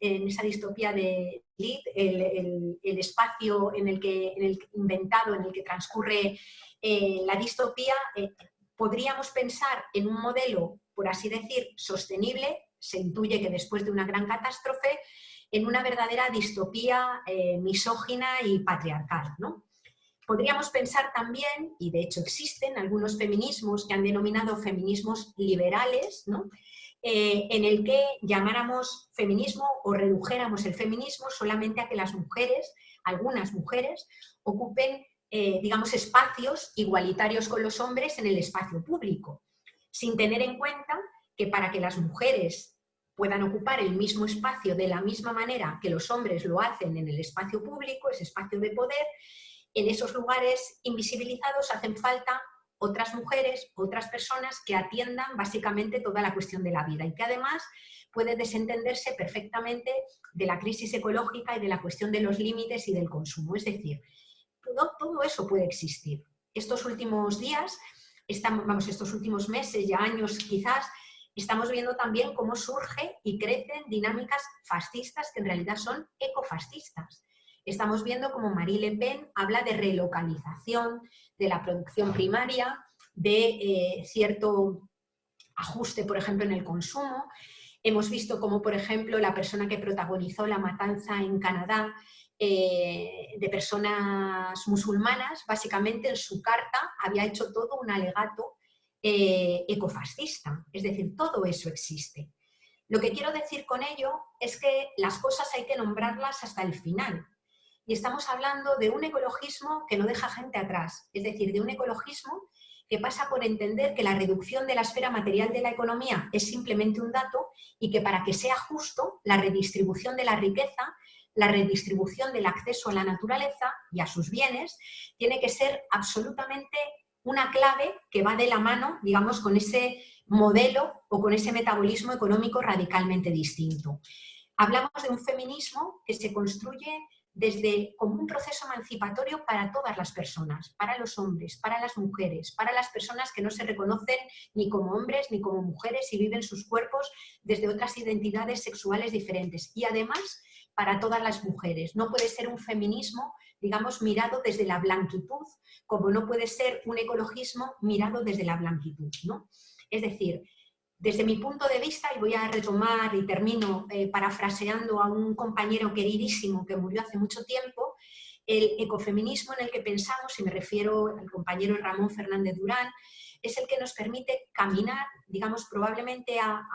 en esa distopía de Lid, el, el, espacio en el que, en el inventado, en el que transcurre eh, la distopía, eh, podríamos pensar en un modelo, por así decir, sostenible, se intuye que después de una gran catástrofe, en una verdadera distopía misógina y patriarcal. ¿no? Podríamos pensar también, y de hecho existen algunos feminismos que han denominado feminismos liberales, ¿no? Eh, en el que llamáramos feminismo o redujéramos el feminismo solamente a que las mujeres, algunas mujeres, ocupen, eh, digamos, espacios igualitarios con los hombres en el espacio público, sin tener en cuenta que para que las mujeres puedan ocupar el mismo espacio de la misma manera que los hombres lo hacen en el espacio público, ese espacio de poder, en esos lugares invisibilizados hacen falta otras mujeres, otras personas que atiendan básicamente toda la cuestión de la vida y que además puede desentenderse perfectamente de la crisis ecológica y de la cuestión de los límites y del consumo. Es decir, todo, eso puede existir. Estos últimos días, estamos, vamos, estos últimos meses, ya años quizás, estamos viendo también cómo surge y crecen dinámicas fascistas que en realidad son ecofascistas. Estamos viendo cómo Marie Le Pen habla de relocalización de la producción primaria, de eh, cierto ajuste, por ejemplo, en el consumo. Hemos visto cómo, por ejemplo, la persona que protagonizó la matanza en Canadá eh, de personas musulmanas, básicamente en su carta había hecho todo un alegato eh, ecofascista. Es decir, todo eso existe. Lo que quiero decir con ello es que las cosas hay que nombrarlas hasta el final. Y estamos hablando de un ecologismo que no deja gente atrás, es decir, de un ecologismo que pasa por entender que la reducción de la esfera material de la economía es simplemente un dato y que para que sea justo, la redistribución de la riqueza, la redistribución del acceso a la naturaleza y a sus bienes, tiene que ser absolutamente una clave que va de la mano, digamos, con ese modelo o con ese metabolismo económico radicalmente distinto. Hablamos de un feminismo que se construye desde, como un proceso emancipatorio para todas las personas, para los hombres, para las mujeres, para las personas que no se reconocen ni como hombres ni como mujeres y viven sus cuerpos desde otras identidades sexuales diferentes. Y además para todas las mujeres. No puede ser un feminismo, digamos, mirado desde la blanquitud, como no puede ser un ecologismo mirado desde la blanquitud. ¿no? Es decir, desde mi punto de vista, y voy a retomar y termino eh, parafraseando a un compañero queridísimo que murió hace mucho tiempo, el ecofeminismo en el que pensamos, y me refiero al compañero Ramón Fernández Durán, es el que nos permite caminar, digamos, probablemente a,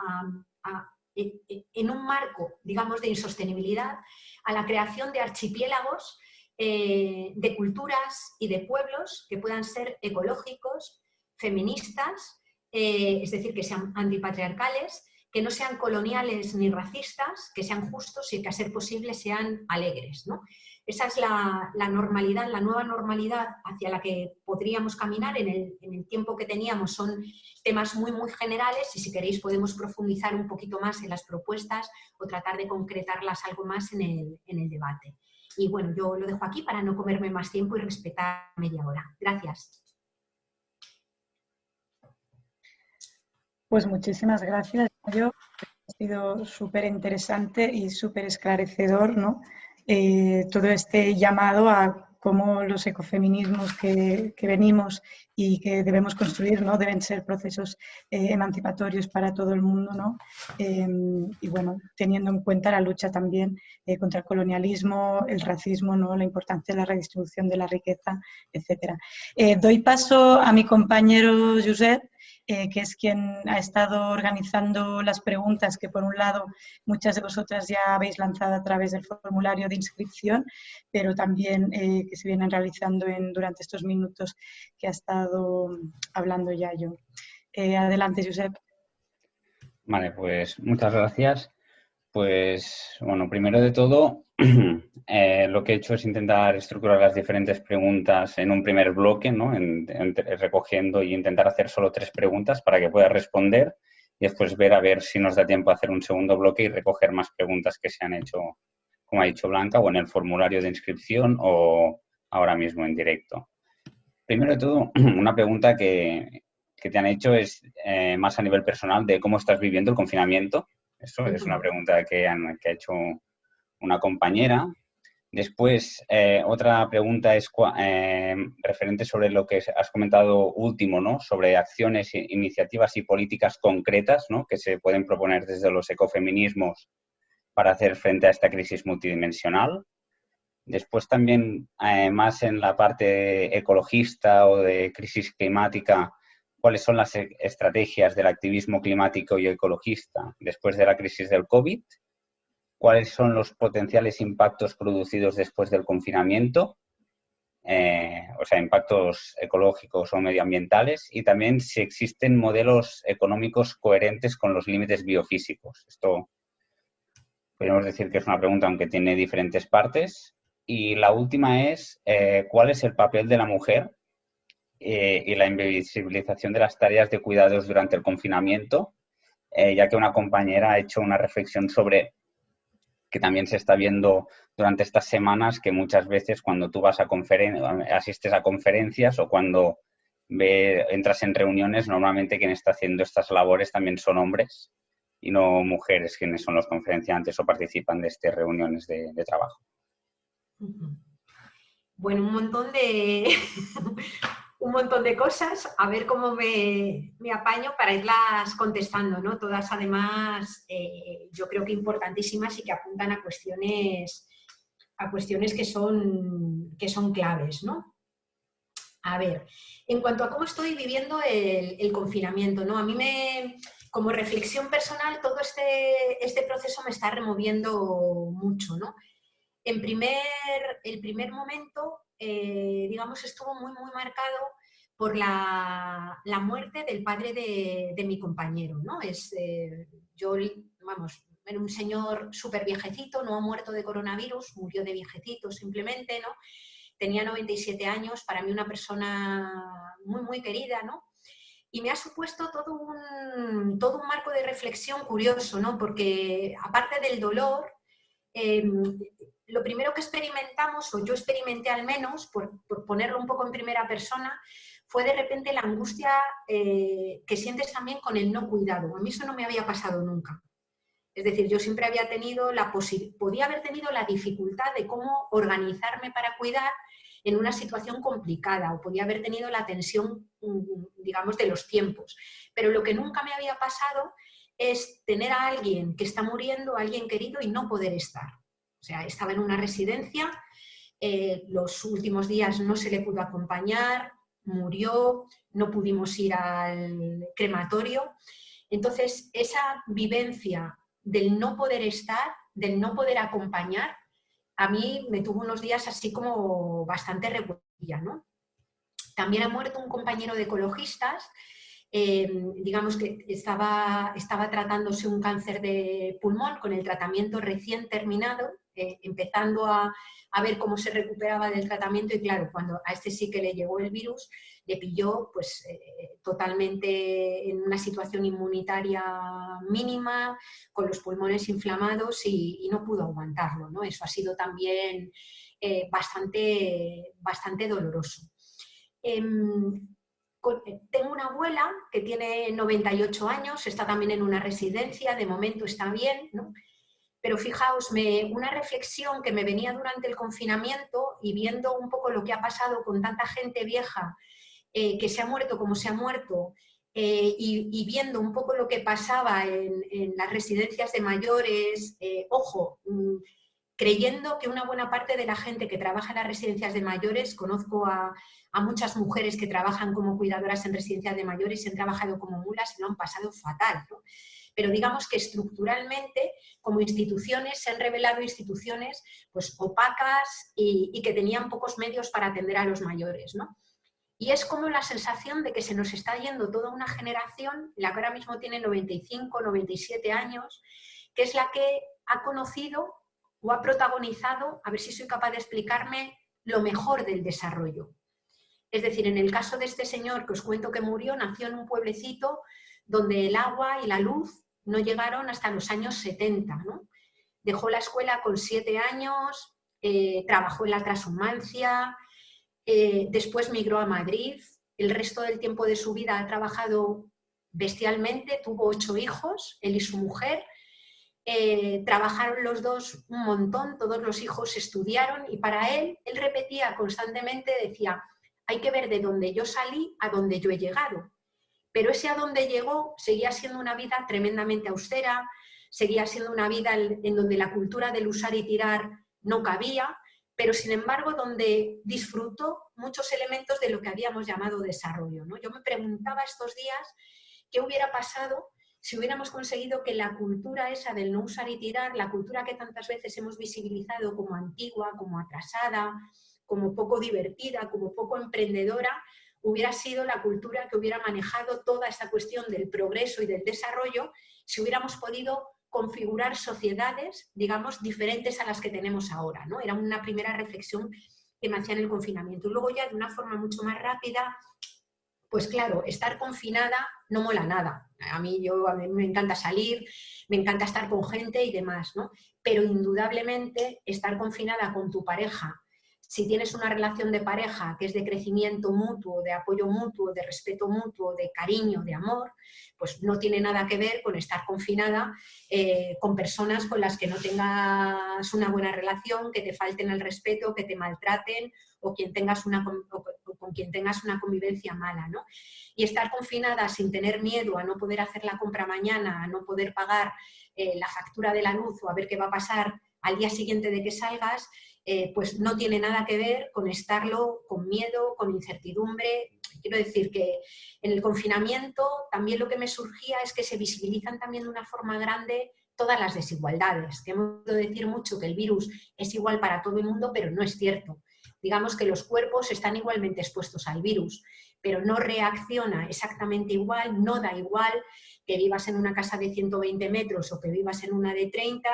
en un marco, digamos, de insostenibilidad, a la creación de archipiélagos eh, de culturas y de pueblos que puedan ser ecológicos, feministas, eh, es decir, que sean antipatriarcales, que no sean coloniales ni racistas, que sean justos y que a ser posible sean alegres. Esa es la, normalidad, la nueva normalidad hacia la que podríamos caminar en el, tiempo que teníamos. Son temas muy, muy generales y si queréis podemos profundizar un poquito más en las propuestas o tratar de concretarlas algo más en el, en el debate. Y bueno, yo lo dejo aquí para no comerme más tiempo y respetar media hora. Gracias. Pues muchísimas gracias. Yo, ha sido súper interesante y súper esclarecedor ¿no? Eh, todo este llamado a cómo los ecofeminismos que, venimos y que debemos construir ¿no? deben ser procesos eh, emancipatorios para todo el mundo. ¿no? Em, y bueno, teniendo en cuenta la lucha también eh, contra el colonialismo, el racismo, ¿no? la importancia de la redistribución de la riqueza, etc. doy paso a mi compañero Josep eh, que es quien ha estado organizando las preguntas que por un lado muchas de vosotras ya habéis lanzado a través del formulario de inscripción, pero también eh, que se vienen realizando en, durante estos minutos que ha estado hablando ya yo. Eh, adelante, Josep. Vale, pues muchas gracias. Pues, bueno, primero de todo, eh, lo que he hecho es intentar estructurar las diferentes preguntas en un primer bloque, ¿no? recogiendo y intentar hacer solo tres preguntas para que pueda responder y después ver a ver si nos da tiempo a hacer un segundo bloque y recoger más preguntas que se han hecho, como ha dicho Blanca, o en el formulario de inscripción o ahora mismo en directo. Primero de todo, una pregunta que, te han hecho es eh, más a nivel personal de cómo estás viviendo el confinamiento eso es una pregunta que, ha hecho una compañera. Después, eh, otra pregunta es eh, referente sobre lo que has comentado último, ¿no? Sobre acciones, iniciativas y políticas concretas, ¿no? Que se pueden proponer desde los ecofeminismos para hacer frente a esta crisis multidimensional. Después también, eh, más en la parte ecologista o de crisis climática, cuáles son las e-, estrategias del activismo climático y ecologista después de la crisis del COVID, cuáles son los potenciales impactos producidos después del confinamiento, eh, o sea, impactos ecológicos o medioambientales, y también si existen modelos económicos coherentes con los límites biofísicos. Esto podemos decir que es una pregunta aunque tiene diferentes partes. Y la última es, eh, ¿cuál es el papel de la mujer eh, y la invisibilización de las tareas de cuidados durante el confinamiento, eh, ya que una compañera ha hecho una reflexión sobre que también se está viendo durante estas semanas que muchas veces cuando tú vas a asistes a conferencias o cuando entras en reuniones, normalmente quien está haciendo estas labores también son hombres y no mujeres quienes son los conferenciantes o participan de estas reuniones de trabajo. Bueno, un montón de, un montón de cosas, a ver cómo me, apaño para irlas contestando, ¿no? Todas además eh, yo creo que importantísimas y que apuntan a cuestiones, a cuestiones que, son, que son claves, ¿no? A ver, en cuanto a cómo estoy viviendo el, confinamiento, ¿no? A mí me, como reflexión personal, todo este, este proceso me está removiendo mucho, ¿no? En primer, el primer momento eh, digamos, estuvo muy, muy marcado por la, muerte del padre de, mi compañero, ¿no? Es, eh, yo, vamos, era un señor súper viejecito, no ha muerto de coronavirus, murió de viejecito simplemente, ¿no? Tenía 97 años, para mí una persona muy, muy querida, ¿no? Y me ha supuesto todo un, todo un marco de reflexión curioso, ¿no? Porque aparte del dolor, em, lo primero que experimentamos, o yo experimenté al menos, por, ponerlo un poco en primera persona, fue de repente la angustia eh, que sientes también con el no cuidado. A mí eso no me había pasado nunca. Es decir, yo siempre había tenido la podía haber tenido la dificultad de cómo organizarme para cuidar en una situación complicada o podía haber tenido la tensión, mm, digamos, de los tiempos. Pero lo que nunca me había pasado es tener a alguien que está muriendo, a alguien querido y no poder estar. O sea, estaba en una residencia, eh, los últimos días no se le pudo acompañar, murió, no pudimos ir al crematorio. Entonces, esa vivencia del no poder estar, del no poder acompañar, a mí me tuvo unos días así como bastante revuelta, ¿no? También ha muerto un compañero de ecologistas, eh, digamos que estaba, estaba tratándose un cáncer de pulmón con el tratamiento recién terminado, eh, empezando a, a ver cómo se recuperaba del tratamiento y claro, cuando a este sí que le llegó el virus, le pilló pues eh, totalmente en una situación inmunitaria mínima, con los pulmones inflamados y, no pudo aguantarlo. ¿no? Eso ha sido también eh, bastante, bastante doloroso. Em, tengo una abuela que tiene 98 años, está también en una residencia, de momento está bien. Pero fijaos, me, una reflexión que me venía durante el confinamiento y viendo un poco lo que ha pasado con tanta gente vieja eh, que se ha muerto como se ha muerto eh, y, viendo un poco lo que pasaba en, las residencias de mayores, eh, ojo, mm, creyendo que una buena parte de la gente que trabaja en las residencias de mayores, conozco a, muchas mujeres que trabajan como cuidadoras en residencias de mayores y han trabajado como mulas y lo han pasado fatal. Pero digamos que estructuralmente como instituciones se han revelado instituciones pues opacas y, que tenían pocos medios para atender a los mayores. ¿no? Y es como la sensación de que se nos está yendo toda una generación, la que ahora mismo tiene 95, 97 años, que es la que ha conocido o ha protagonizado, a ver si soy capaz de explicarme, lo mejor del desarrollo. Es decir, en el caso de este señor que os cuento que murió, nació en un pueblecito donde el agua y la luz no llegaron hasta los años 70. ¿no? Dejó la escuela con siete años, eh, trabajó en la transhumancia, eh, después migró a Madrid, el resto del tiempo de su vida ha trabajado bestialmente, tuvo ocho hijos, él y su mujer, eh, trabajaron los dos un montón, todos los hijos estudiaron y para él, él repetía constantemente, decía, hay que ver de dónde yo salí a dónde yo he llegado. Pero ese a donde llegó seguía siendo una vida tremendamente austera, seguía siendo una vida en donde la cultura del usar y tirar no cabía, pero sin embargo donde disfrutó muchos elementos de lo que habíamos llamado desarrollo. ¿no? Yo me preguntaba estos días qué hubiera pasado si hubiéramos conseguido que la cultura esa del no usar y tirar, la cultura que tantas veces hemos visibilizado como antigua, como atrasada, como poco divertida, como poco emprendedora, hubiera sido la cultura que hubiera manejado toda esta cuestión del progreso y del desarrollo si hubiéramos podido configurar sociedades, digamos, diferentes a las que tenemos ahora. ¿no? Era una primera reflexión que me hacía en el confinamiento. Y luego ya de una forma mucho más rápida, pues claro, estar confinada no mola nada. A mí, yo, a mí me encanta salir, me encanta estar con gente y demás, ¿no? Pero indudablemente estar confinada con tu pareja si tienes una relación de pareja que es de crecimiento mutuo, de apoyo mutuo, de respeto mutuo, de cariño, de amor, pues no tiene nada que ver con estar confinada eh, con personas con las que no tengas una buena relación, que te falten el respeto, que te maltraten o, quien tengas una, con quien tengas una convivencia mala. ¿no? Y estar confinada sin tener miedo a no poder hacer la compra mañana, a no poder pagar eh, la factura de la luz o a ver qué va a pasar al día siguiente de que salgas, eh, pues no tiene nada que ver con estarlo con miedo, con incertidumbre. Quiero decir que en el confinamiento también lo que me surgía es que se visibilizan también de una forma grande todas las desigualdades. Que decir mucho que el virus es igual para todo el mundo, pero no es cierto. Digamos que los cuerpos están igualmente expuestos al virus, pero no reacciona exactamente igual, no da igual que vivas en una casa de 120 metros o que vivas en una de 30,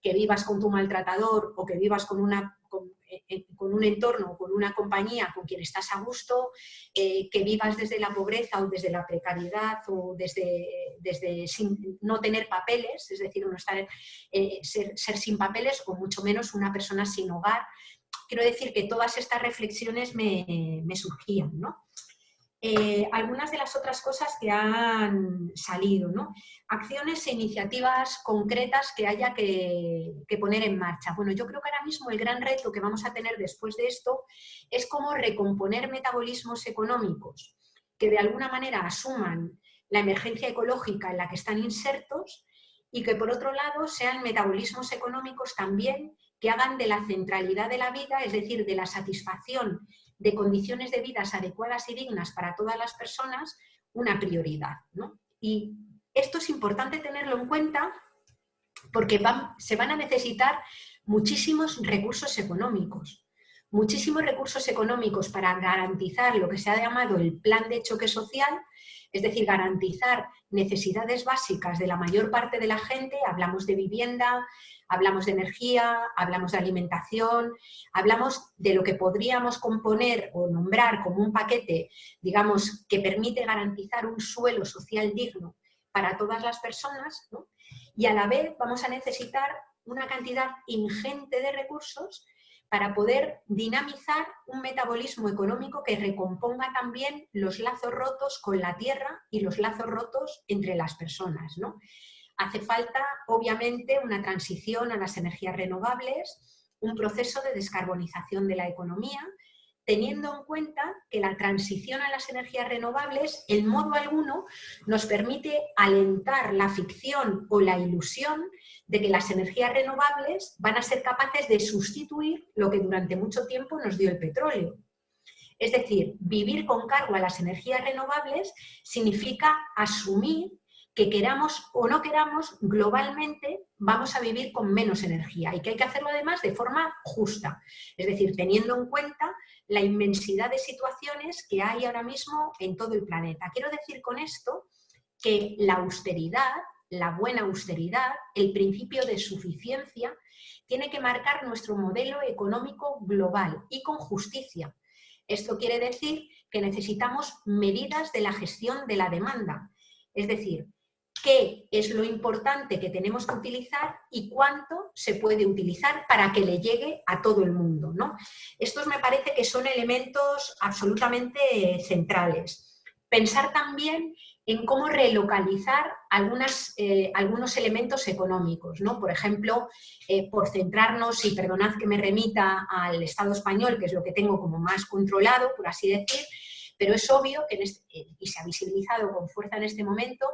que vivas con tu maltratador o que vivas con una, con un entorno, con una compañía con quien estás a gusto, que vivas desde la pobreza o desde la precariedad o desde, desde no tener papeles, es decir, estar, ser, ser sin papeles o mucho menos una persona sin hogar. Quiero decir que todas estas reflexiones me, me surgían, ¿no? Eh, algunas de las otras cosas que han salido, ¿no? Acciones e iniciativas concretas que haya que, poner en marcha. Bueno, yo creo que ahora mismo el gran reto que vamos a tener después de esto es cómo recomponer metabolismos económicos que de alguna manera asuman la emergencia ecológica en la que están insertos y que por otro lado sean metabolismos económicos también que hagan de la centralidad de la vida, es decir, de la satisfacción de condiciones de vida adecuadas y dignas para todas las personas una prioridad. Y esto es importante tenerlo en cuenta porque se van a necesitar muchísimos recursos económicos. Muchísimos recursos económicos para garantizar lo que se ha llamado el plan de choque social, es decir, garantizar necesidades básicas de la mayor parte de la gente, hablamos de vivienda, hablamos de energía, hablamos de alimentación, hablamos de lo que podríamos componer o nombrar como un paquete, digamos, que permite garantizar un suelo social digno para todas las personas, y a la vez vamos a necesitar una cantidad ingente de recursos para poder dinamizar un metabolismo económico que recomponga también los lazos rotos con la tierra y los lazos rotos entre las personas. ¿no? Hace falta, obviamente, una transición a las energías renovables, un proceso de descarbonización de la economía, teniendo en cuenta que la transición a las energías renovables en modo alguno nos permite alentar la ficción o la ilusión de que las energías renovables van a ser capaces de sustituir lo que durante mucho tiempo nos dio el petróleo. Es decir, vivir con cargo a las energías renovables significa asumir que queramos o no queramos, globalmente vamos a vivir con menos energía y que hay que hacerlo además de forma justa, es decir, teniendo en cuenta la inmensidad de situaciones que hay ahora mismo en todo el planeta. Quiero decir con esto que la austeridad, la buena austeridad, el principio de suficiencia, tiene que marcar nuestro modelo económico global y con justicia. Esto quiere decir que necesitamos medidas de la gestión de la demanda, es decir, qué es lo importante que tenemos que utilizar y cuánto se puede utilizar para que le llegue a todo el mundo. ¿no? Estos me parece que son elementos absolutamente centrales. Pensar también en cómo relocalizar eh, algunos elementos económicos. ¿no? Por ejemplo, eh, por centrarnos, y perdonad que me remita al Estado español, que es lo que tengo como más controlado, por así decir, pero es obvio, que este, y se ha visibilizado con fuerza en este momento,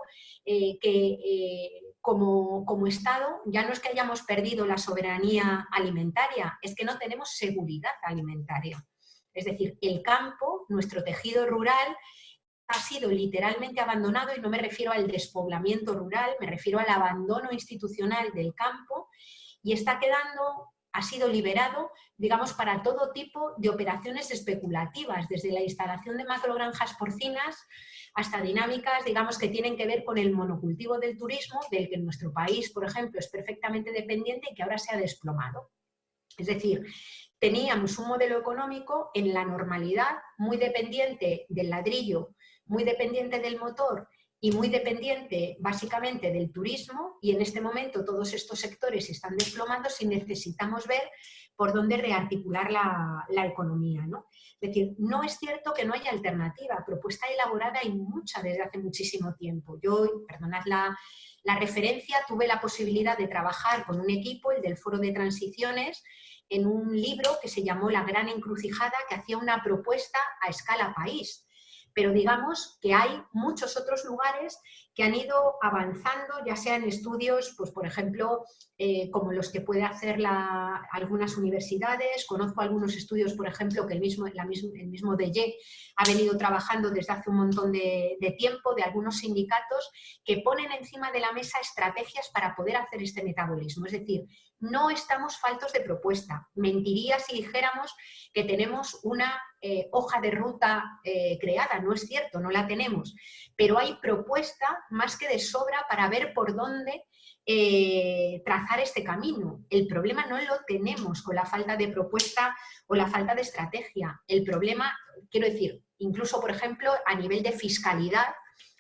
eh, que eh, como, como, Estado ya no es que hayamos perdido la soberanía alimentaria, es que no tenemos seguridad alimentaria. Es decir, el campo, nuestro tejido rural, ha sido literalmente abandonado y no me refiero al despoblamiento rural, me refiero al abandono institucional del campo y está quedando ha sido liberado, digamos, para todo tipo de operaciones especulativas, desde la instalación de macrogranjas porcinas hasta dinámicas, digamos, que tienen que ver con el monocultivo del turismo, del que en nuestro país, por ejemplo, es perfectamente dependiente y que ahora se ha desplomado. Es decir, teníamos un modelo económico en la normalidad muy dependiente del ladrillo, muy dependiente del motor y muy dependiente básicamente del turismo y en este momento todos estos sectores están desplomando si necesitamos ver por dónde rearticular la, economía. ¿no? Es decir, no es cierto que no haya alternativa, propuesta elaborada y mucha desde hace muchísimo tiempo. Yo, perdonad la, la referencia, tuve la posibilidad de trabajar con un equipo, el del Foro de Transiciones, en un libro que se llamó La Gran Encrucijada, que hacía una propuesta a escala país pero digamos que hay muchos otros lugares que han ido avanzando, ya sea en estudios, pues por ejemplo, eh, como los que puede hacer algunas universidades. Conozco algunos estudios, por ejemplo, que el mismo, la el mismo ha venido trabajando desde hace un montón de, de tiempo, de algunos sindicatos que ponen encima de la mesa estrategias para poder hacer este metabolismo. Es decir, no estamos faltos de propuesta. Mentiría si dijéramos que tenemos una eh, hoja de ruta eh, creada, no es cierto, no la tenemos, pero hay propuesta más que de sobra para ver por dónde eh, trazar este camino. El problema no lo tenemos con la falta de propuesta o la falta de estrategia. El problema, quiero decir, incluso por ejemplo a nivel de fiscalidad,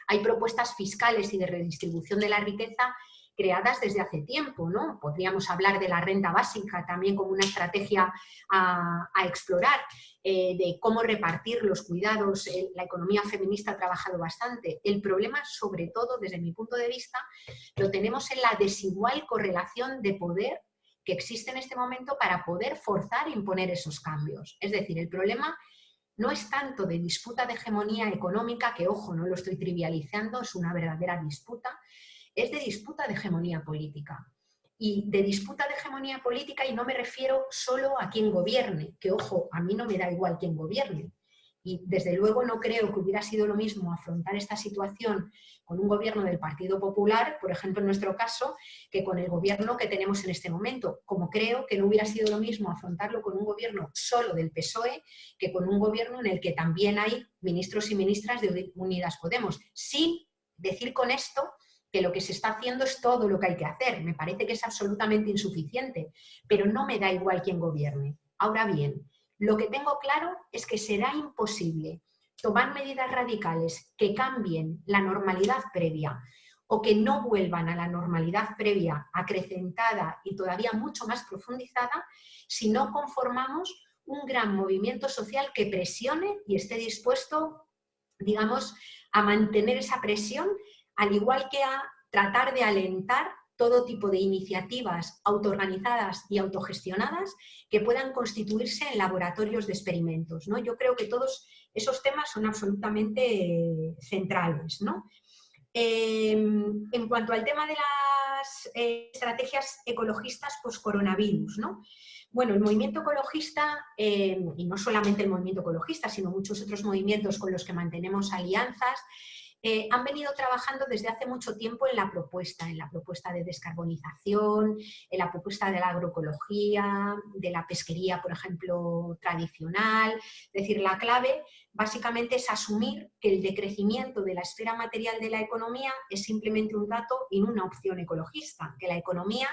hay propuestas fiscales y de redistribución de la riqueza creadas desde hace tiempo, ¿no? Podríamos hablar de la renta básica también como una estrategia a, explorar, eh, de cómo repartir los cuidados, la economía feminista ha trabajado bastante. El problema, sobre todo, desde mi punto de vista, lo tenemos en la desigual correlación de poder que existe en este momento para poder forzar e imponer esos cambios. Es decir, el problema no es tanto de disputa de hegemonía económica, que ojo, no lo estoy trivializando, es una verdadera disputa, es de disputa de hegemonía política. Y de disputa de hegemonía política, y no me refiero solo a quien gobierne, que ojo, a mí no me da igual quien gobierne. Y desde luego no creo que hubiera sido lo mismo afrontar esta situación con un gobierno del Partido Popular, por ejemplo en nuestro caso, que con el gobierno que tenemos en este momento. Como creo que no hubiera sido lo mismo afrontarlo con un gobierno solo del PSOE que con un gobierno en el que también hay ministros y ministras de Unidas Podemos. Sin decir con esto que lo que se está haciendo es todo lo que hay que hacer. Me parece que es absolutamente insuficiente, pero no me da igual quién gobierne. Ahora bien, lo que tengo claro es que será imposible tomar medidas radicales que cambien la normalidad previa o que no vuelvan a la normalidad previa acrecentada y todavía mucho más profundizada si no conformamos un gran movimiento social que presione y esté dispuesto, digamos, a mantener esa presión al igual que a tratar de alentar todo tipo de iniciativas autoorganizadas y autogestionadas que puedan constituirse en laboratorios de experimentos. ¿no? Yo creo que todos esos temas son absolutamente centrales. Em, en cuanto al tema de las eh, estrategias ecologistas post-coronavirus, ¿no? Bueno, el movimiento ecologista, em, y no solamente el movimiento ecologista, sino muchos otros movimientos con los que mantenemos alianzas, eh, han venido trabajando desde hace mucho tiempo en la propuesta, en la propuesta de descarbonización, en la propuesta de la agroecología, de la pesquería, por ejemplo, tradicional. Es decir, la clave básicamente es asumir que el decrecimiento de la esfera material de la economía es simplemente un dato y no una opción ecologista, que la economía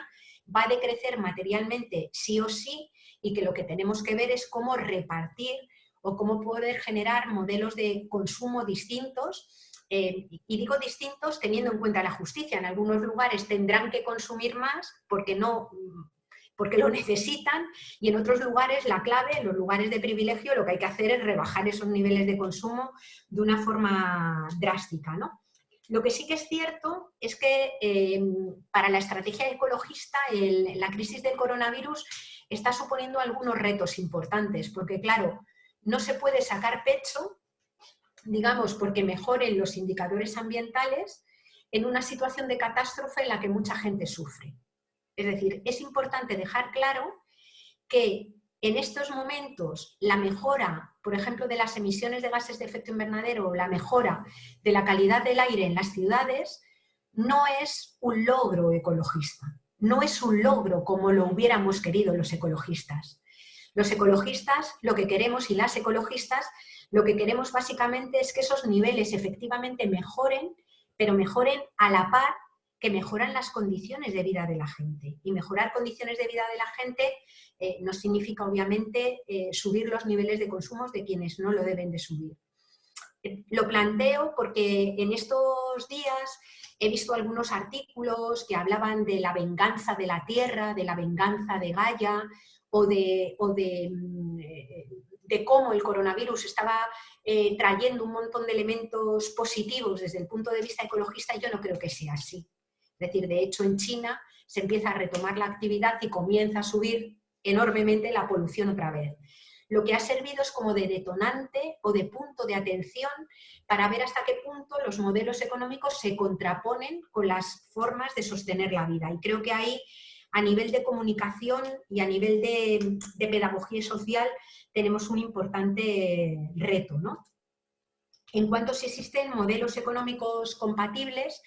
va a decrecer materialmente sí o sí y que lo que tenemos que ver es cómo repartir o cómo poder generar modelos de consumo distintos eh, y digo distintos teniendo en cuenta la justicia. En algunos lugares tendrán que consumir más porque, no, porque lo necesitan y en otros lugares la clave, en los lugares de privilegio, lo que hay que hacer es rebajar esos niveles de consumo de una forma drástica. ¿no? Lo que sí que es cierto es que eh, para la estrategia ecologista la crisis del coronavirus está suponiendo algunos retos importantes, porque claro, no se puede sacar pecho digamos, porque mejoren los indicadores ambientales en una situación de catástrofe en la que mucha gente sufre. Es decir, es importante dejar claro que en estos momentos la mejora, por ejemplo, de las emisiones de gases de efecto invernadero o la mejora de la calidad del aire en las ciudades no es un logro ecologista, no es un logro como lo hubiéramos querido los ecologistas. Los ecologistas lo que queremos y las ecologistas lo que queremos básicamente es que esos niveles efectivamente mejoren, pero mejoren a la par que mejoran las condiciones de vida de la gente. Y mejorar condiciones de vida de la gente eh, no significa, obviamente, eh, subir los niveles de consumo de quienes no lo deben de subir. Eh, lo planteo porque en estos días he visto algunos artículos que hablaban de la venganza de la tierra, de la venganza de Gaia, o de, mm, de cómo el coronavirus estaba eh, trayendo un montón de elementos positivos desde el punto de vista ecologista, yo no creo que sea así. Es decir, de hecho en China se empieza a retomar la actividad y comienza a subir enormemente la polución otra vez. Lo que ha servido es como de detonante o de punto de atención para ver hasta qué punto los modelos económicos se contraponen con las formas de sostener la vida. Y creo que ahí, a nivel de comunicación y a nivel de, pedagogía social, tenemos un importante reto. ¿no? En cuanto si existen modelos económicos compatibles,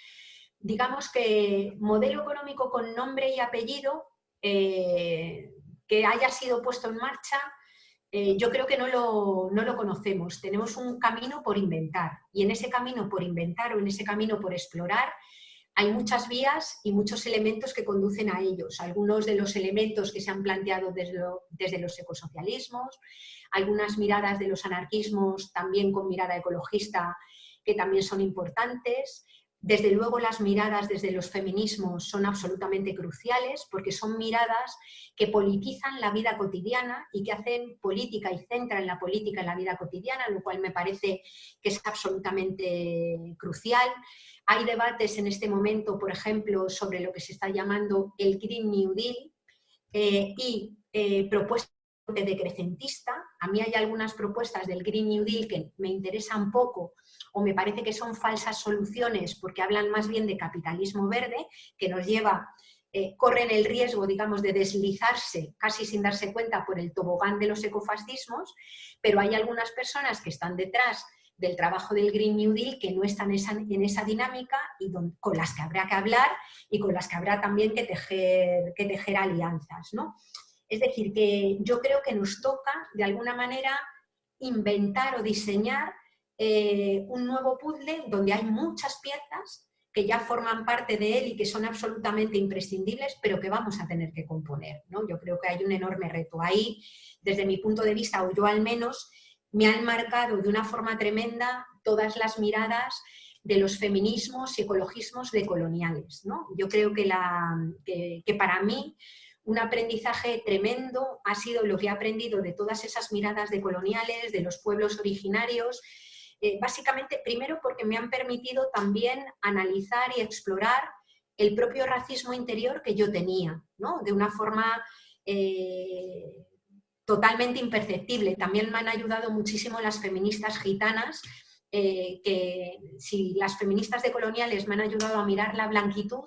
digamos que modelo económico con nombre y apellido eh, que haya sido puesto en marcha, eh, yo creo que no lo, no lo conocemos. Tenemos un camino por inventar y en ese camino por inventar o en ese camino por explorar hay muchas vías y muchos elementos que conducen a ellos. Algunos de los elementos que se han planteado desde, los ecosocialismos, algunas miradas de los anarquismos también con mirada ecologista que también son importantes, desde luego las miradas desde los feminismos son absolutamente cruciales porque son miradas que politizan la vida cotidiana y que hacen política y centran la política en la vida cotidiana, lo cual me parece que es absolutamente crucial. Hay debates en este momento, por ejemplo, sobre lo que se está llamando el Green New Deal eh, y eh, propuestas de decrecentista. A mí hay algunas propuestas del Green New Deal que me interesan poco o me parece que son falsas soluciones porque hablan más bien de capitalismo verde, que nos lleva, eh, corren el riesgo, digamos, de deslizarse casi sin darse cuenta por el tobogán de los ecofascismos, pero hay algunas personas que están detrás del trabajo del Green New Deal que no están en esa, dinámica y con las que habrá que hablar y con las que habrá también que tejer, que tejer alianzas. ¿no? Es decir, que yo creo que nos toca, de alguna manera, inventar o diseñar eh, un nuevo puzzle donde hay muchas piezas que ya forman parte de él y que son absolutamente imprescindibles, pero que vamos a tener que componer. ¿no? Yo creo que hay un enorme reto ahí, desde mi punto de vista, o yo al menos, me han marcado de una forma tremenda todas las miradas de los feminismos y ecologismos decoloniales. ¿no? Yo creo que, la, que para mí un aprendizaje tremendo ha sido lo que he aprendido de todas esas miradas decoloniales, de los pueblos originarios, eh, básicamente, primero porque me han permitido también analizar y explorar el propio racismo interior que yo tenía, ¿no? de una forma eh, totalmente imperceptible. También me han ayudado muchísimo las feministas gitanas, eh, que si las feministas decoloniales me han ayudado a mirar la blanquitud,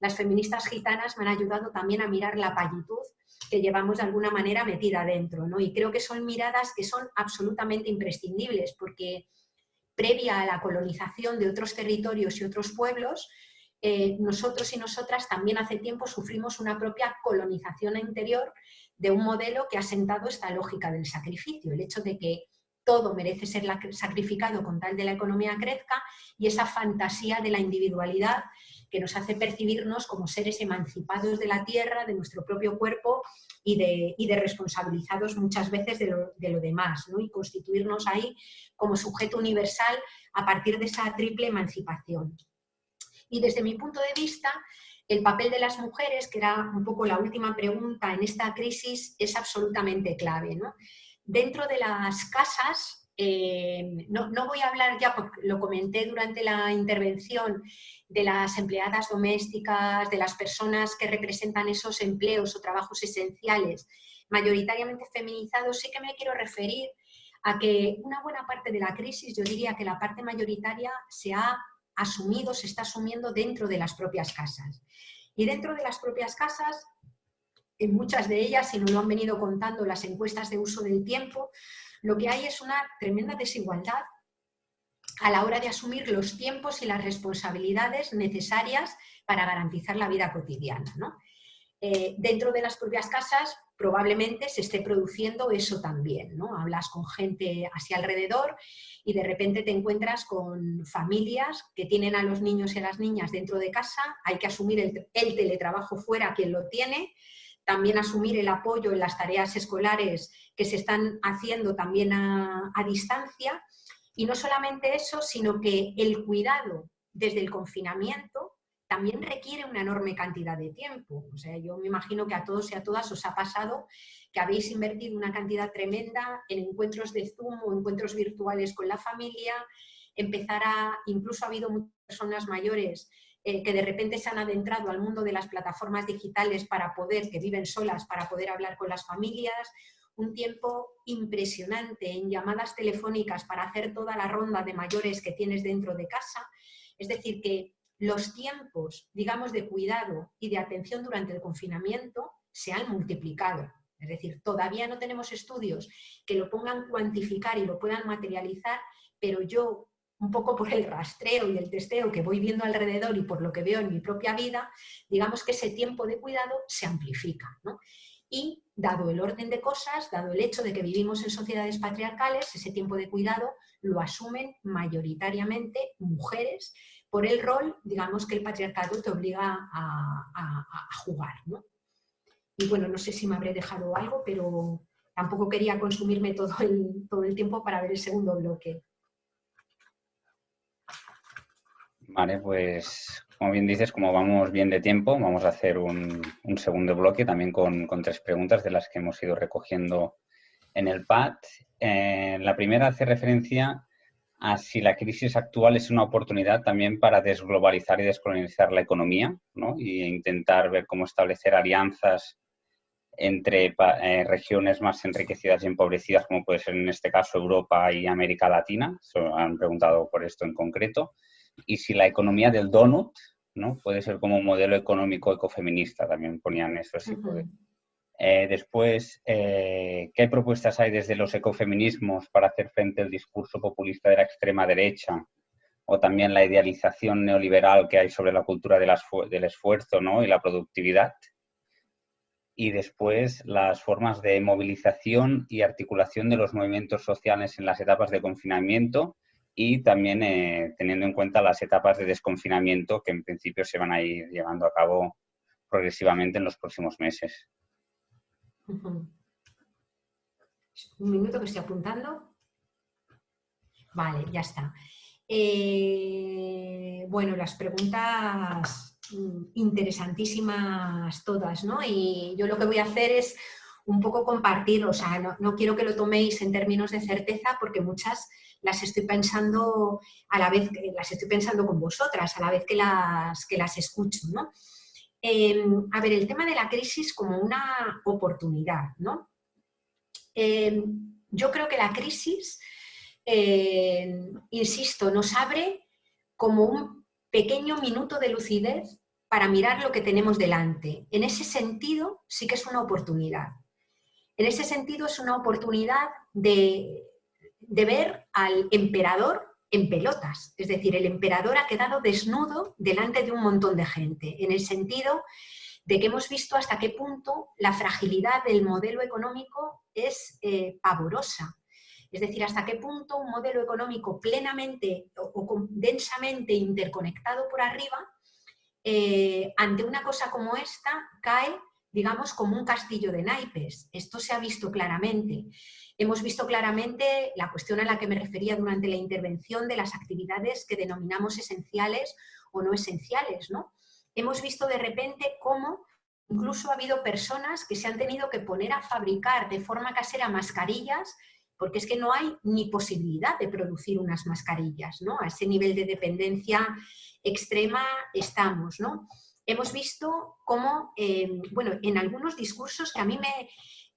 las feministas gitanas me han ayudado también a mirar la pallitud que llevamos de alguna manera metida dentro. ¿no? Y creo que son miradas que son absolutamente imprescindibles, porque previa a la colonización de otros territorios y otros pueblos, eh, nosotros y nosotras también hace tiempo sufrimos una propia colonización interior de un modelo que ha sentado esta lógica del sacrificio, el hecho de que todo merece ser sacrificado con tal de la economía crezca y esa fantasía de la individualidad que nos hace percibirnos como seres emancipados de la tierra, de nuestro propio cuerpo y de, de responsabilizados muchas veces de lo, demás, ¿no? y constituirnos ahí como sujeto universal a partir de esa triple emancipación. Y desde mi punto de vista, el papel de las mujeres, que era un poco la última pregunta en esta crisis, es absolutamente clave. ¿no? Dentro de las casas, no, voy a hablar ya, porque lo comenté durante la intervención, de las empleadas domésticas, de las personas que representan esos empleos o trabajos esenciales, mayoritariamente feminizados, sí que me quiero referir a que una buena parte de la crisis, yo diría que la parte mayoritaria se ha asumido, se está asumiendo dentro de las propias casas. Y dentro de las propias casas, en muchas de ellas, si nos lo han venido contando las encuestas de uso del tiempo, lo que hay es una tremenda desigualdad a la hora de asumir los tiempos y las responsabilidades necesarias para garantizar la vida cotidiana. Eh, dentro de las propias casas probablemente se esté produciendo eso también. ¿no? Hablas con gente hacia alrededor y de repente te encuentras con familias que tienen a los niños y a las niñas dentro de casa, hay que asumir el, teletrabajo fuera quien lo tiene, también asumir el apoyo en las tareas escolares que se están haciendo también a, distancia. Y no solamente eso, sino que el cuidado desde el confinamiento también requiere una enorme cantidad de tiempo. O sea, yo me imagino que a todos y a todas os ha pasado que habéis invertido una cantidad tremenda en encuentros de Zoom o encuentros virtuales con la familia, empezar a, incluso ha habido muchas personas mayores eh, que de repente se han adentrado al mundo de las plataformas digitales para poder, que viven solas, para poder hablar con las familias, un tiempo impresionante en llamadas telefónicas para hacer toda la ronda de mayores que tienes dentro de casa. Es decir, que los tiempos, digamos, de cuidado y de atención durante el confinamiento se han multiplicado. Es decir, todavía no tenemos estudios que lo pongan cuantificar y lo puedan materializar, pero yo un poco por el rastreo y el testeo que voy viendo alrededor y por lo que veo en mi propia vida, digamos que ese tiempo de cuidado se amplifica. Y dado el orden de cosas, dado el hecho de que vivimos en sociedades patriarcales, ese tiempo de cuidado lo asumen mayoritariamente mujeres por el rol, digamos, que el patriarcado te obliga a, jugar. Y bueno, no sé si me habré dejado algo, pero tampoco quería consumirme todo el, todo el tiempo para ver el segundo bloque. Vale, pues como bien dices, como vamos bien de tiempo, vamos a hacer un, segundo bloque también con, tres preguntas de las que hemos ido recogiendo en el pad. Eh, la primera hace referencia a si la crisis actual es una oportunidad también para desglobalizar y descolonizar la economía ¿no? e intentar ver cómo establecer alianzas entre eh, regiones más enriquecidas y empobrecidas, como puede ser en este caso Europa y América Latina. han preguntado por esto en concreto y si la economía del donut ¿no? puede ser como un modelo económico ecofeminista, también ponían eso. Eh, después, eh, ¿qué propuestas hay desde los ecofeminismos para hacer frente al discurso populista de la extrema derecha o también la idealización neoliberal que hay sobre la cultura del esfuerzo ¿no? y la productividad? Y después, las formas de movilización y articulación de los movimientos sociales en las etapas de confinamiento y también eh, teniendo en cuenta las etapas de desconfinamiento que en principio se van a ir llevando a cabo progresivamente en los próximos meses. Un minuto que estoy apuntando. Vale, ya está. Eh, bueno, las preguntas mm, interesantísimas todas, ¿no? Y yo lo que voy a hacer es un poco compartir, o sea, no, no quiero que lo toméis en términos de certeza porque muchas las estoy pensando a la vez, las estoy pensando con vosotras, a la vez que las, que las escucho, ¿no? Em, a ver, el tema de la crisis como una oportunidad, ¿no? Em, yo creo que la crisis, em, insisto, nos abre como un pequeño minuto de lucidez para mirar lo que tenemos delante. En ese sentido, sí que es una oportunidad. En ese sentido, es una oportunidad de de ver al emperador en pelotas. Es decir, el emperador ha quedado desnudo delante de un montón de gente, en el sentido de que hemos visto hasta qué punto la fragilidad del modelo económico es eh, pavorosa. Es decir, hasta qué punto un modelo económico plenamente o, densamente interconectado por arriba, eh, ante una cosa como esta, cae, digamos, como un castillo de naipes. Esto se ha visto claramente. Hemos visto claramente la cuestión a la que me refería durante la intervención de las actividades que denominamos esenciales o no esenciales. ¿no? Hemos visto de repente cómo incluso ha habido personas que se han tenido que poner a fabricar de forma casera mascarillas porque es que no hay ni posibilidad de producir unas mascarillas, ¿no? A ese nivel de dependencia extrema estamos, ¿no? Hemos visto cómo, eh, bueno, en algunos discursos que a mí me,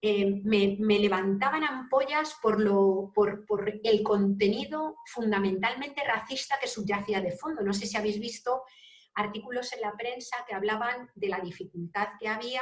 eh, me, levantaban ampollas por, lo, por, el contenido fundamentalmente racista que subyacía de fondo. No sé si habéis visto artículos en la prensa que hablaban de la dificultad que había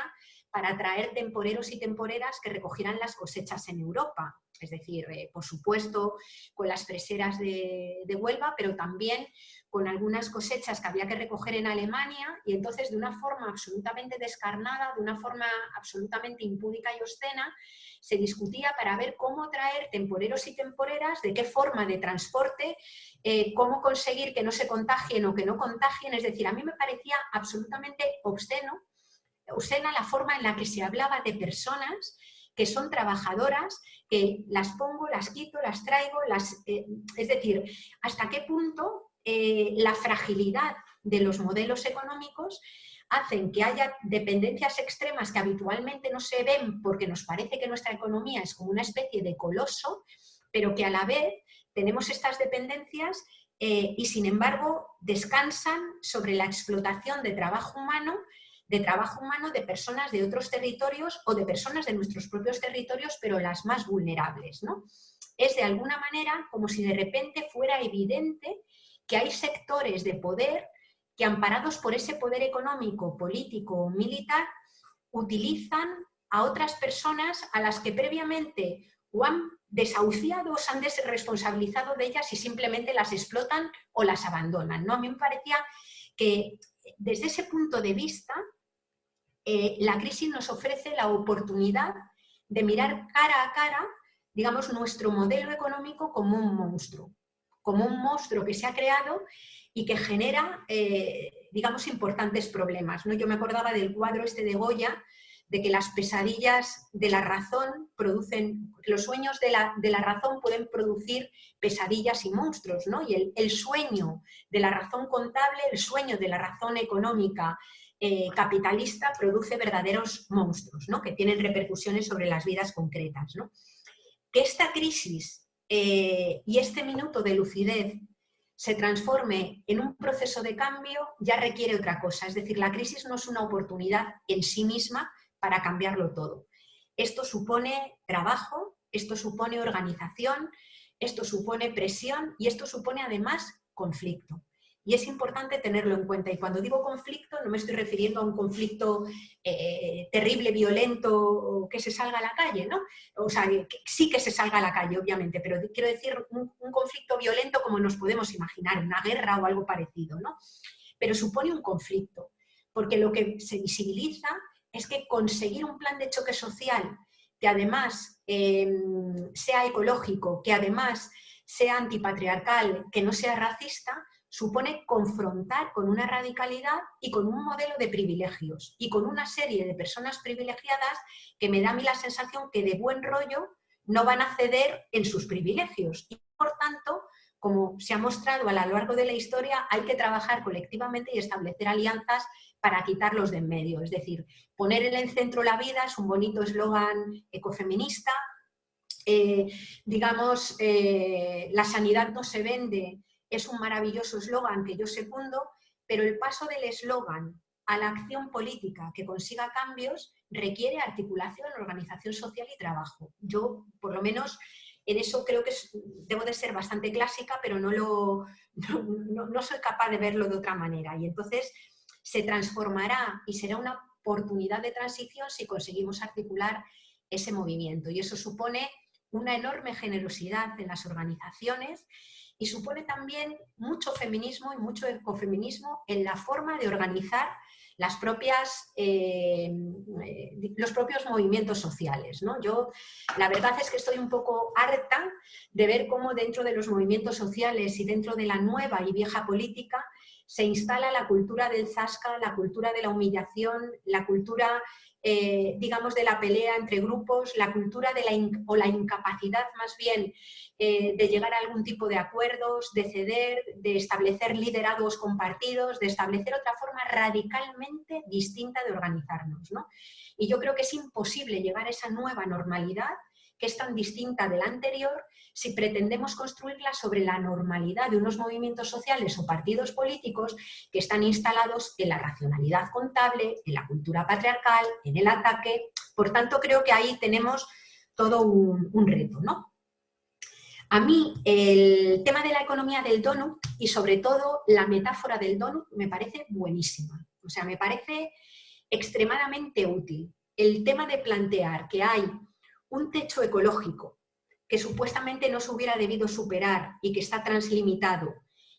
para atraer temporeros y temporeras que recogieran las cosechas en Europa. Es decir, eh, por supuesto, con las freseras de, de Huelva, pero también con algunas cosechas que había que recoger en Alemania y entonces de una forma absolutamente descarnada, de una forma absolutamente impúdica y obscena, se discutía para ver cómo traer temporeros y temporeras, de qué forma de transporte, eh, cómo conseguir que no se contagien o que no contagien. Es decir, a mí me parecía absolutamente obsceno, obscena la forma en la que se hablaba de personas que son trabajadoras, que las pongo, las quito, las traigo, las, eh, es decir, hasta qué punto eh, la fragilidad de los modelos económicos hacen que haya dependencias extremas que habitualmente no se ven porque nos parece que nuestra economía es como una especie de coloso, pero que a la vez tenemos estas dependencias eh, y sin embargo descansan sobre la explotación de trabajo humano de trabajo humano de personas de otros territorios o de personas de nuestros propios territorios, pero las más vulnerables. ¿no? Es de alguna manera como si de repente fuera evidente que hay sectores de poder que amparados por ese poder económico, político o militar, utilizan a otras personas a las que previamente o han desahuciado o se han desresponsabilizado de ellas y simplemente las explotan o las abandonan. ¿no? A mí me parecía que desde ese punto de vista eh, la crisis nos ofrece la oportunidad de mirar cara a cara, digamos, nuestro modelo económico como un monstruo, como un monstruo que se ha creado y que genera, eh, digamos, importantes problemas. ¿no? Yo me acordaba del cuadro este de Goya, de que las pesadillas de la razón producen, los sueños de la, de la razón pueden producir pesadillas y monstruos, ¿no? Y el, sueño de la razón contable, el sueño de la razón económica eh, capitalista produce verdaderos monstruos, ¿no? Que tienen repercusiones sobre las vidas concretas, ¿no? Que esta crisis eh, y este minuto de lucidez se transforme en un proceso de cambio ya requiere otra cosa. Es decir, la crisis no es una oportunidad en sí misma, para cambiarlo todo. Esto supone trabajo, esto supone organización, esto supone presión y esto supone además conflicto. Y es importante tenerlo en cuenta. Y cuando digo conflicto, no me estoy refiriendo a un conflicto eh, terrible, violento, que se salga a la calle, ¿no? O sea, sí que se salga a la calle, obviamente, pero quiero decir un, un conflicto violento como nos podemos imaginar, una guerra o algo parecido, ¿no? Pero supone un conflicto, porque lo que se visibiliza es que conseguir un plan de choque social que además em, sea ecológico, que además sea antipatriarcal, que no sea racista, supone confrontar con una radicalidad y con un modelo de privilegios y con una serie de personas privilegiadas que me da a mí la sensación que de buen rollo no van a ceder en sus privilegios y por tanto como se ha mostrado a lo largo de la historia, hay que trabajar colectivamente y establecer alianzas para quitarlos de en medio. Es decir, poner en el centro la vida es un bonito eslogan ecofeminista. Eh, digamos, eh, la sanidad no se vende, es un maravilloso eslogan que yo secundo, pero el paso del eslogan a la acción política que consiga cambios requiere articulación, organización social y trabajo. Yo, por lo menos, en eso creo que debo de ser bastante clásica, pero no, lo, no, soy capaz de verlo de otra manera. Y entonces se transformará y será una oportunidad de transición si conseguimos articular ese movimiento. Y eso supone una enorme generosidad en las organizaciones y supone también mucho feminismo y mucho ecofeminismo en la forma de organizar eh, eh, los propios movimientos sociales. ¿no? Yo la verdad es que estoy un poco harta de ver cómo dentro de los movimientos sociales y dentro de la nueva y vieja política se instala la cultura del zasca, la cultura de la humillación, la cultura eh, digamos, de la pelea entre grupos, la cultura de la o la incapacidad más bien eh, de llegar a algún tipo de acuerdos, de ceder, de establecer liderados compartidos, de establecer otra forma radicalmente distinta de organizarnos. ¿no? Y yo creo que es imposible llegar a esa nueva normalidad que es tan distinta de la anterior si pretendemos construirla sobre la normalidad de unos movimientos sociales o partidos políticos que están instalados en la racionalidad contable, en la cultura patriarcal, en el ataque. Por tanto, creo que ahí tenemos todo un, reto. ¿no? A mí el tema de la economía del donut y sobre todo la metáfora del donut me parece buenísima. O sea, me parece extremadamente útil. El tema de plantear que hay un techo ecológico que supuestamente no se hubiera debido superar y que está translimitado,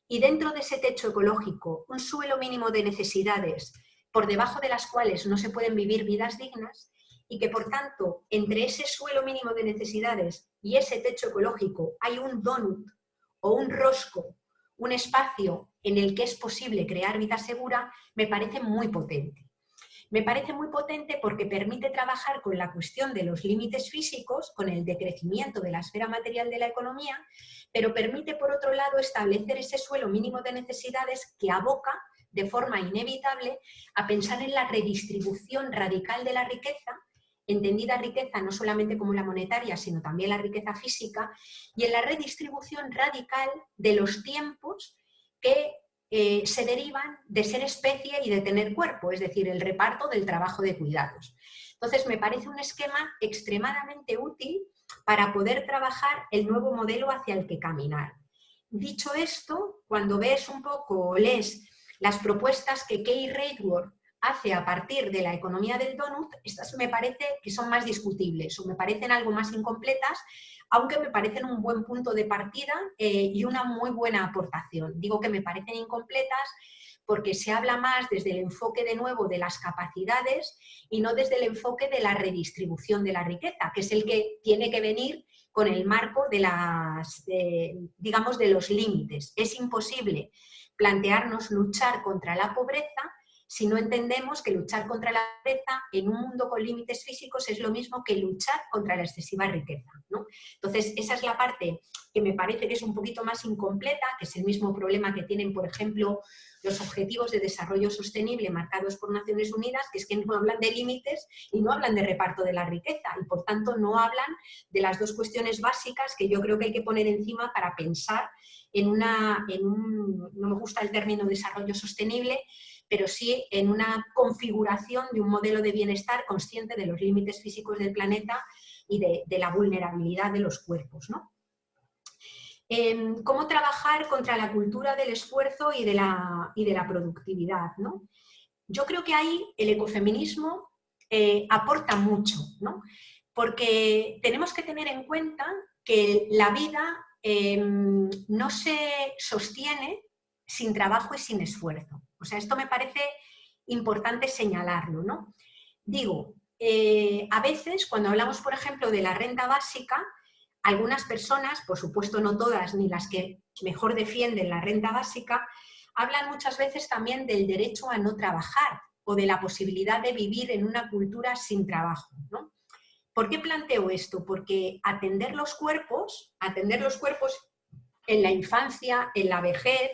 y dentro de ese techo ecológico un suelo mínimo de necesidades por debajo de las cuales no se pueden vivir vidas dignas, y que por tanto entre ese suelo mínimo de necesidades y ese techo ecológico hay un donut o un rosco, un espacio en el que es posible crear vida segura, me parece muy potente. Me parece muy potente porque permite trabajar con la cuestión de los límites físicos, con el decrecimiento de la esfera material de la economía, pero permite por otro lado establecer ese suelo mínimo de necesidades que aboca de forma inevitable a pensar en la redistribución radical de la riqueza, entendida riqueza no solamente como la monetaria, sino también la riqueza física, y en la redistribución radical de los tiempos que eh, se derivan de ser especie y de tener cuerpo, es decir, el reparto del trabajo de cuidados. Entonces, me parece un esquema extremadamente útil para poder trabajar el nuevo modelo hacia el que caminar. Dicho esto, cuando ves un poco o lees las propuestas que Kay Raidworth hace a partir de la economía del donut, estas me parece que son más discutibles o me parecen algo más incompletas, aunque me parecen un buen punto de partida eh, y una muy buena aportación. Digo que me parecen incompletas porque se habla más desde el enfoque de nuevo de las capacidades y no desde el enfoque de la redistribución de la riqueza, que es el que tiene que venir con el marco de las, digamos, de los límites. Es imposible plantearnos luchar contra la pobreza si no entendemos que luchar contra la pobreza en un mundo con límites físicos es lo mismo que luchar contra la excesiva riqueza. ¿no? Entonces, esa es la parte que me parece que es un poquito más incompleta, que es el mismo problema que tienen, por ejemplo, los Objetivos de Desarrollo Sostenible marcados por Naciones Unidas, que es que no hablan de límites y no hablan de reparto de la riqueza, y por tanto no hablan de las dos cuestiones básicas que yo creo que hay que poner encima para pensar en una, en un, no me gusta el término desarrollo sostenible, pero sí en una configuración de un modelo de bienestar consciente de los límites físicos del planeta y de, la vulnerabilidad de los cuerpos. ¿no? Em, ¿Cómo trabajar contra la cultura del esfuerzo y de la, y de la productividad? ¿no? Yo creo que ahí el ecofeminismo eh, aporta mucho, ¿no? porque tenemos que tener en cuenta que la vida em, no se sostiene sin trabajo y sin esfuerzo. O sea, esto me parece importante señalarlo, ¿no? Digo, eh, a veces cuando hablamos, por ejemplo, de la renta básica, algunas personas, por supuesto no todas, ni las que mejor defienden la renta básica, hablan muchas veces también del derecho a no trabajar o de la posibilidad de vivir en una cultura sin trabajo. ¿no? ¿Por qué planteo esto? Porque atender los cuerpos, atender los cuerpos en la infancia, en la vejez,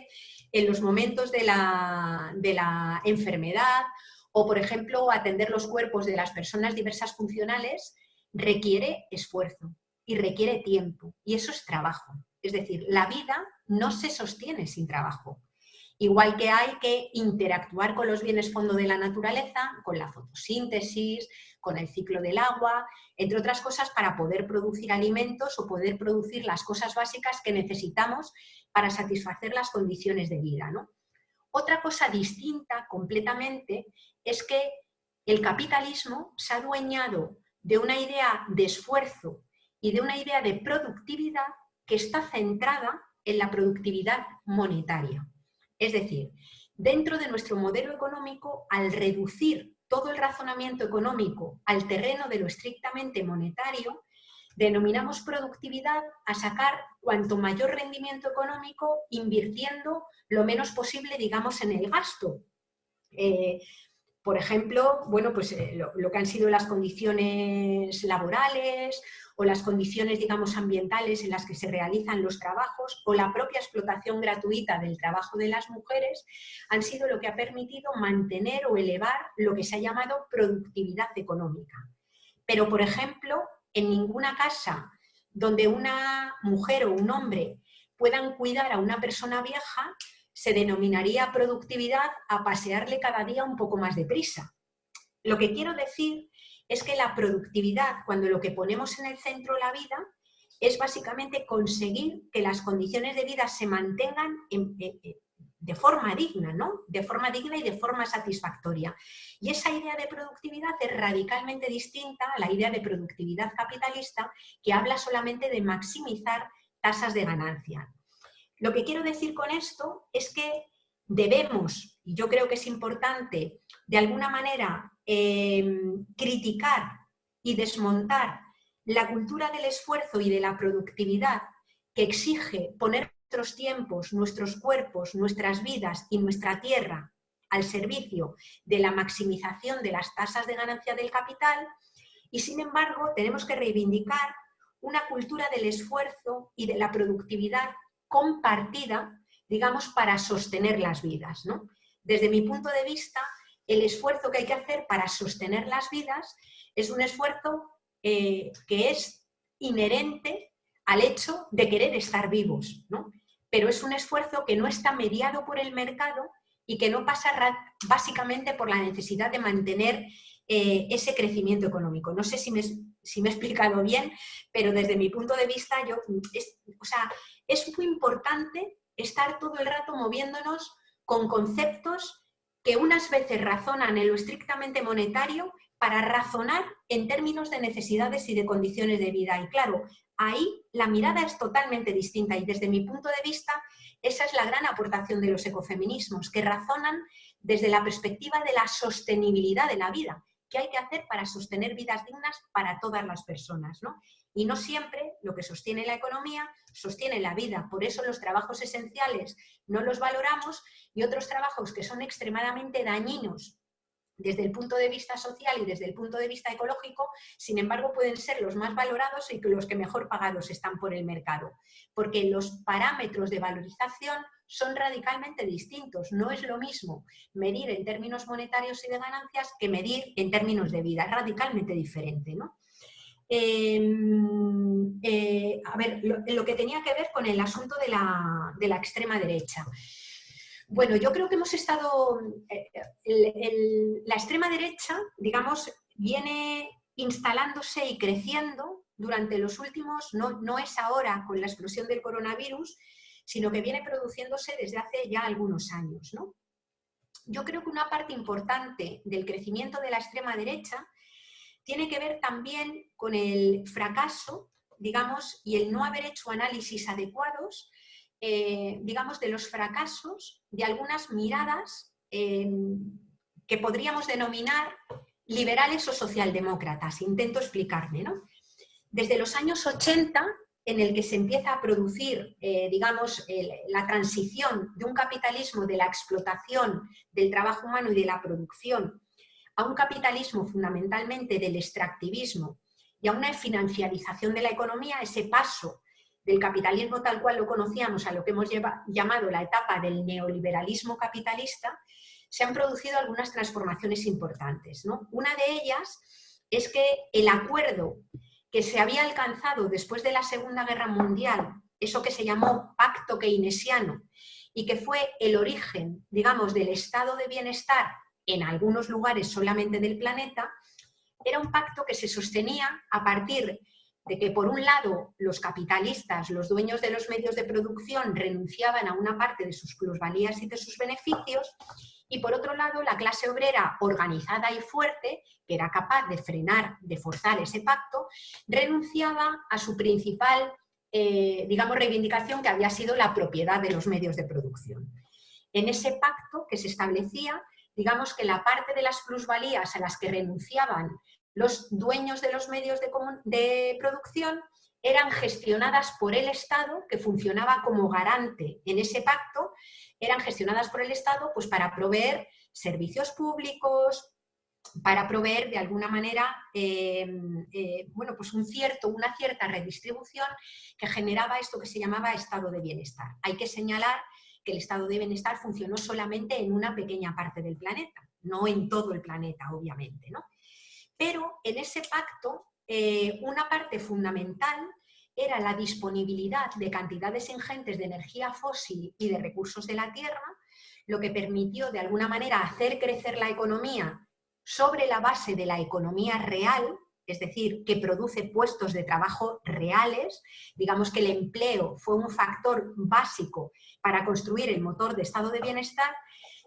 en los momentos de la, de la enfermedad o, por ejemplo, atender los cuerpos de las personas diversas funcionales requiere esfuerzo y requiere tiempo y eso es trabajo. Es decir, la vida no se sostiene sin trabajo. Igual que hay que interactuar con los bienes fondo de la naturaleza, con la fotosíntesis, con el ciclo del agua, entre otras cosas para poder producir alimentos o poder producir las cosas básicas que necesitamos para satisfacer las condiciones de vida. ¿no? Otra cosa distinta completamente es que el capitalismo se ha adueñado de una idea de esfuerzo y de una idea de productividad que está centrada en la productividad monetaria. Es decir, dentro de nuestro modelo económico, al reducir todo el razonamiento económico al terreno de lo estrictamente monetario, denominamos productividad a sacar cuanto mayor rendimiento económico invirtiendo lo menos posible, digamos, en el gasto. Eh, por ejemplo, bueno, pues eh, lo, que han sido las condiciones laborales o las condiciones, digamos, ambientales en las que se realizan los trabajos o la propia explotación gratuita del trabajo de las mujeres han sido lo que ha permitido mantener o elevar lo que se ha llamado productividad económica. Pero, por ejemplo, en ninguna casa donde una mujer o un hombre puedan cuidar a una persona vieja, se denominaría productividad a pasearle cada día un poco más deprisa. Lo que quiero decir es que la productividad, cuando lo que ponemos en el centro de la vida, es básicamente conseguir que las condiciones de vida se mantengan de forma digna, ¿no? De forma digna y de forma satisfactoria. Y esa idea de productividad es radicalmente distinta a la idea de productividad capitalista que habla solamente de maximizar tasas de ganancia. Lo que quiero decir con esto es que debemos, y yo creo que es importante, de alguna manera Em, criticar y desmontar la cultura del esfuerzo y de la productividad que exige poner nuestros tiempos, nuestros cuerpos, nuestras vidas y nuestra tierra al servicio de la maximización de las tasas de ganancia del capital y sin embargo tenemos que reivindicar una cultura del esfuerzo y de la productividad compartida, digamos, para sostener las vidas. Desde mi punto de vista, el esfuerzo que hay que hacer para sostener las vidas es un esfuerzo eh, que es inherente al hecho de querer estar vivos. Pero es un esfuerzo que no está mediado por el mercado y que no pasa básicamente por la necesidad de mantener eh, ese crecimiento económico. No sé si me, si me, he explicado bien, pero desde mi punto de vista yo, es, o sea, es muy importante estar todo el rato moviéndonos con conceptos que unas veces razonan en lo estrictamente monetario para razonar en términos de necesidades y de condiciones de vida. Y claro, ahí la mirada es totalmente distinta y desde mi punto de vista esa es la gran aportación de los ecofeminismos, que razonan desde la perspectiva de la sostenibilidad de la vida, qué hay que hacer para sostener vidas dignas para todas las personas. ¿no? Y no siempre lo que sostiene la economía sostiene la vida. Por eso los trabajos esenciales no los valoramos y otros trabajos que son extremadamente dañinos desde el punto de vista social y desde el punto de vista ecológico, sin embargo, pueden ser los más valorados y los que mejor pagados están por el mercado. Porque los parámetros de valorización son radicalmente distintos. No es lo mismo medir en términos monetarios y de ganancias que medir en términos de vida. Es radicalmente diferente. ¿no? Em, eh, a ver, lo, que tenía que ver con el asunto de la, de la extrema derecha. Bueno, yo creo que hemos estado, eh, la extrema derecha, digamos, viene instalándose y creciendo durante los últimos, no, no es ahora con la explosión del coronavirus, sino que viene produciéndose desde hace ya algunos años. ¿no? Yo creo que una parte importante del crecimiento de la extrema derecha tiene que ver también con el fracaso, digamos, y el no haber hecho análisis adecuados eh, digamos, de los fracasos de algunas miradas eh, que podríamos denominar liberales o socialdemócratas. Intento explicarme. ¿no? Desde los años 80, en el que se empieza a producir, eh, digamos, la transición de un capitalismo de la explotación del trabajo humano y de la producción a un capitalismo fundamentalmente del extractivismo y a una financiarización de la economía, ese paso del capitalismo tal cual lo conocíamos a lo que hemos llamado la etapa del neoliberalismo capitalista, se han producido algunas transformaciones importantes. ¿no? Una de ellas es que el acuerdo que se había alcanzado después de la Segunda Guerra Mundial, eso que se llamó Pacto Keynesiano, y que fue el origen, digamos, del estado de bienestar en algunos lugares solamente del planeta, era un pacto que se sostenía a partir de que por un lado los capitalistas, los dueños de los medios de producción renunciaban a una parte de sus plusvalías y de sus beneficios y por otro lado la clase obrera organizada y fuerte, que era capaz de frenar, de forzar ese pacto, renunciaba a su principal, eh, digamos, reivindicación que había sido la propiedad de los medios de producción. En ese pacto que se establecía, digamos que la parte de las plusvalías a las que renunciaban los dueños de los medios de, producción eran gestionadas por el Estado, que funcionaba como garante en ese pacto, eran gestionadas por el Estado pues, para proveer servicios públicos, para proveer de alguna manera em, eh, bueno, pues un cierto, una cierta redistribución que generaba esto que se llamaba estado de bienestar. Hay que señalar que el estado de bienestar funcionó solamente en una pequeña parte del planeta, no en todo el planeta, obviamente. ¿no? Pero en ese pacto, eh, una parte fundamental era la disponibilidad de cantidades ingentes de energía fósil y de recursos de la tierra, lo que permitió de alguna manera hacer crecer la economía sobre la base de la economía real, es decir, que produce puestos de trabajo reales. Digamos que el empleo fue un factor básico para construir el motor de estado de bienestar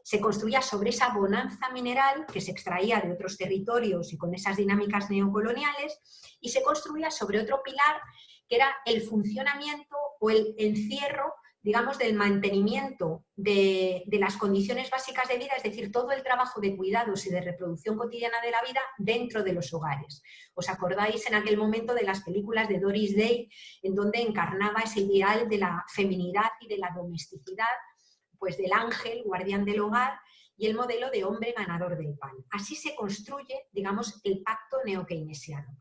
se construía sobre esa bonanza mineral que se extraía de otros territorios y con esas dinámicas neocoloniales y se construía sobre otro pilar que era el funcionamiento o el encierro digamos, del mantenimiento de, las condiciones básicas de vida, es decir, todo el trabajo de cuidados y de reproducción cotidiana de la vida dentro de los hogares. ¿Os acordáis en aquel momento de las películas de Doris Day, en donde encarnaba ese ideal de la feminidad y de la domesticidad pues del ángel, guardián del hogar, y el modelo de hombre ganador del pan. Así se construye, digamos, el pacto neokeynesiano.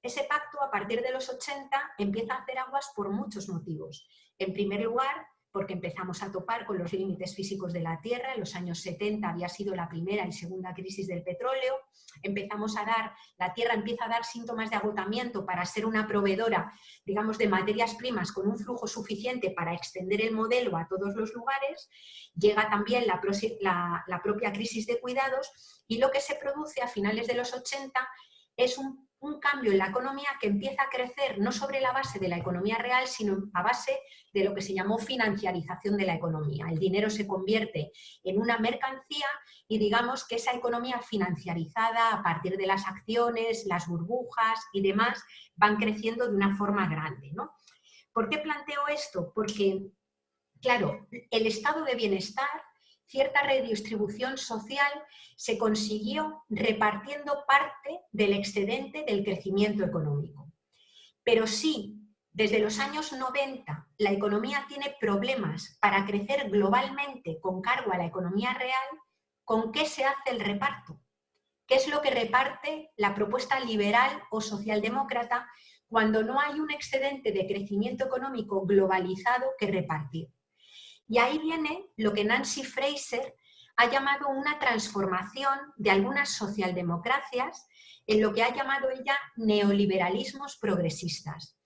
Ese pacto, a partir de los 80, empieza a hacer aguas por muchos motivos. En primer lugar, porque empezamos a topar con los límites físicos de la Tierra. En los años 70 había sido la primera y segunda crisis del petróleo. Empezamos a dar, la Tierra empieza a dar síntomas de agotamiento para ser una proveedora, digamos, de materias primas con un flujo suficiente para extender el modelo a todos los lugares. Llega también la, la propia crisis de cuidados y lo que se produce a finales de los 80 es un un cambio en la economía que empieza a crecer no sobre la base de la economía real, sino a base de lo que se llamó financiarización de la economía. El dinero se convierte en una mercancía y digamos que esa economía financiarizada a partir de las acciones, las burbujas y demás van creciendo de una forma grande. ¿no? ¿Por qué planteo esto? Porque, claro, el estado de bienestar cierta redistribución social se consiguió repartiendo parte del excedente del crecimiento económico. Pero si desde los años 90 la economía tiene problemas para crecer globalmente con cargo a la economía real, ¿con qué se hace el reparto? ¿Qué es lo que reparte la propuesta liberal o socialdemócrata cuando no hay un excedente de crecimiento económico globalizado que repartir? Y ahí viene lo que Nancy Fraser ha llamado una transformación de algunas socialdemocracias en lo que ha llamado ella neoliberalismos progresistas.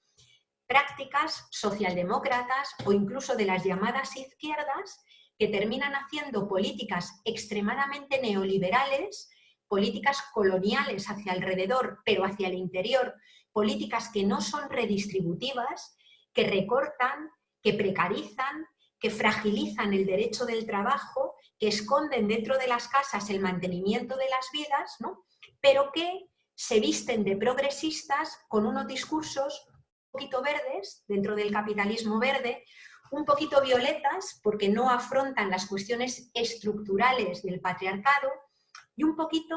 Prácticas socialdemócratas o incluso de las llamadas izquierdas que terminan haciendo políticas extremadamente neoliberales, políticas coloniales hacia alrededor, pero hacia el interior, políticas que no son redistributivas, que recortan, que precarizan, que fragilizan el derecho del trabajo, que esconden dentro de las casas el mantenimiento de las vidas, ¿no? pero que se visten de progresistas con unos discursos un poquito verdes, dentro del capitalismo verde, un poquito violetas, porque no afrontan las cuestiones estructurales del patriarcado, y un poquito,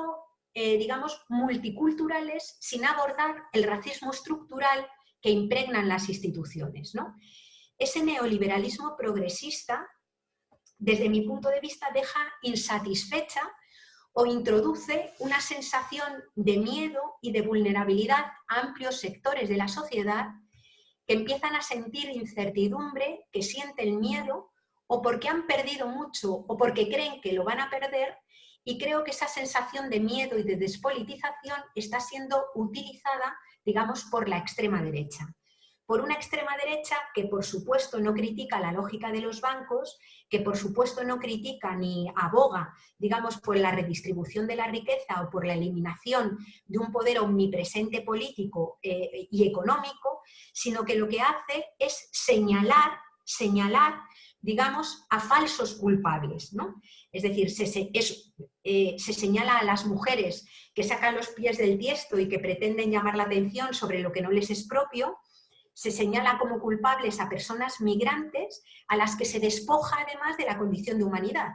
eh, digamos, multiculturales, sin abordar el racismo estructural que impregnan las instituciones. ¿no? Ese neoliberalismo progresista, desde mi punto de vista, deja insatisfecha o introduce una sensación de miedo y de vulnerabilidad a amplios sectores de la sociedad que empiezan a sentir incertidumbre, que sienten miedo o porque han perdido mucho o porque creen que lo van a perder y creo que esa sensación de miedo y de despolitización está siendo utilizada, digamos, por la extrema derecha por una extrema derecha que por supuesto no critica la lógica de los bancos, que por supuesto no critica ni aboga, digamos, por la redistribución de la riqueza o por la eliminación de un poder omnipresente político eh, y económico, sino que lo que hace es señalar, señalar digamos, a falsos culpables. ¿no? Es decir, se, eh, se, señala a las mujeres que sacan los pies del tiesto y que pretenden llamar la atención sobre lo que no les es propio, se señala como culpables a personas migrantes a las que se despoja además de la condición de humanidad.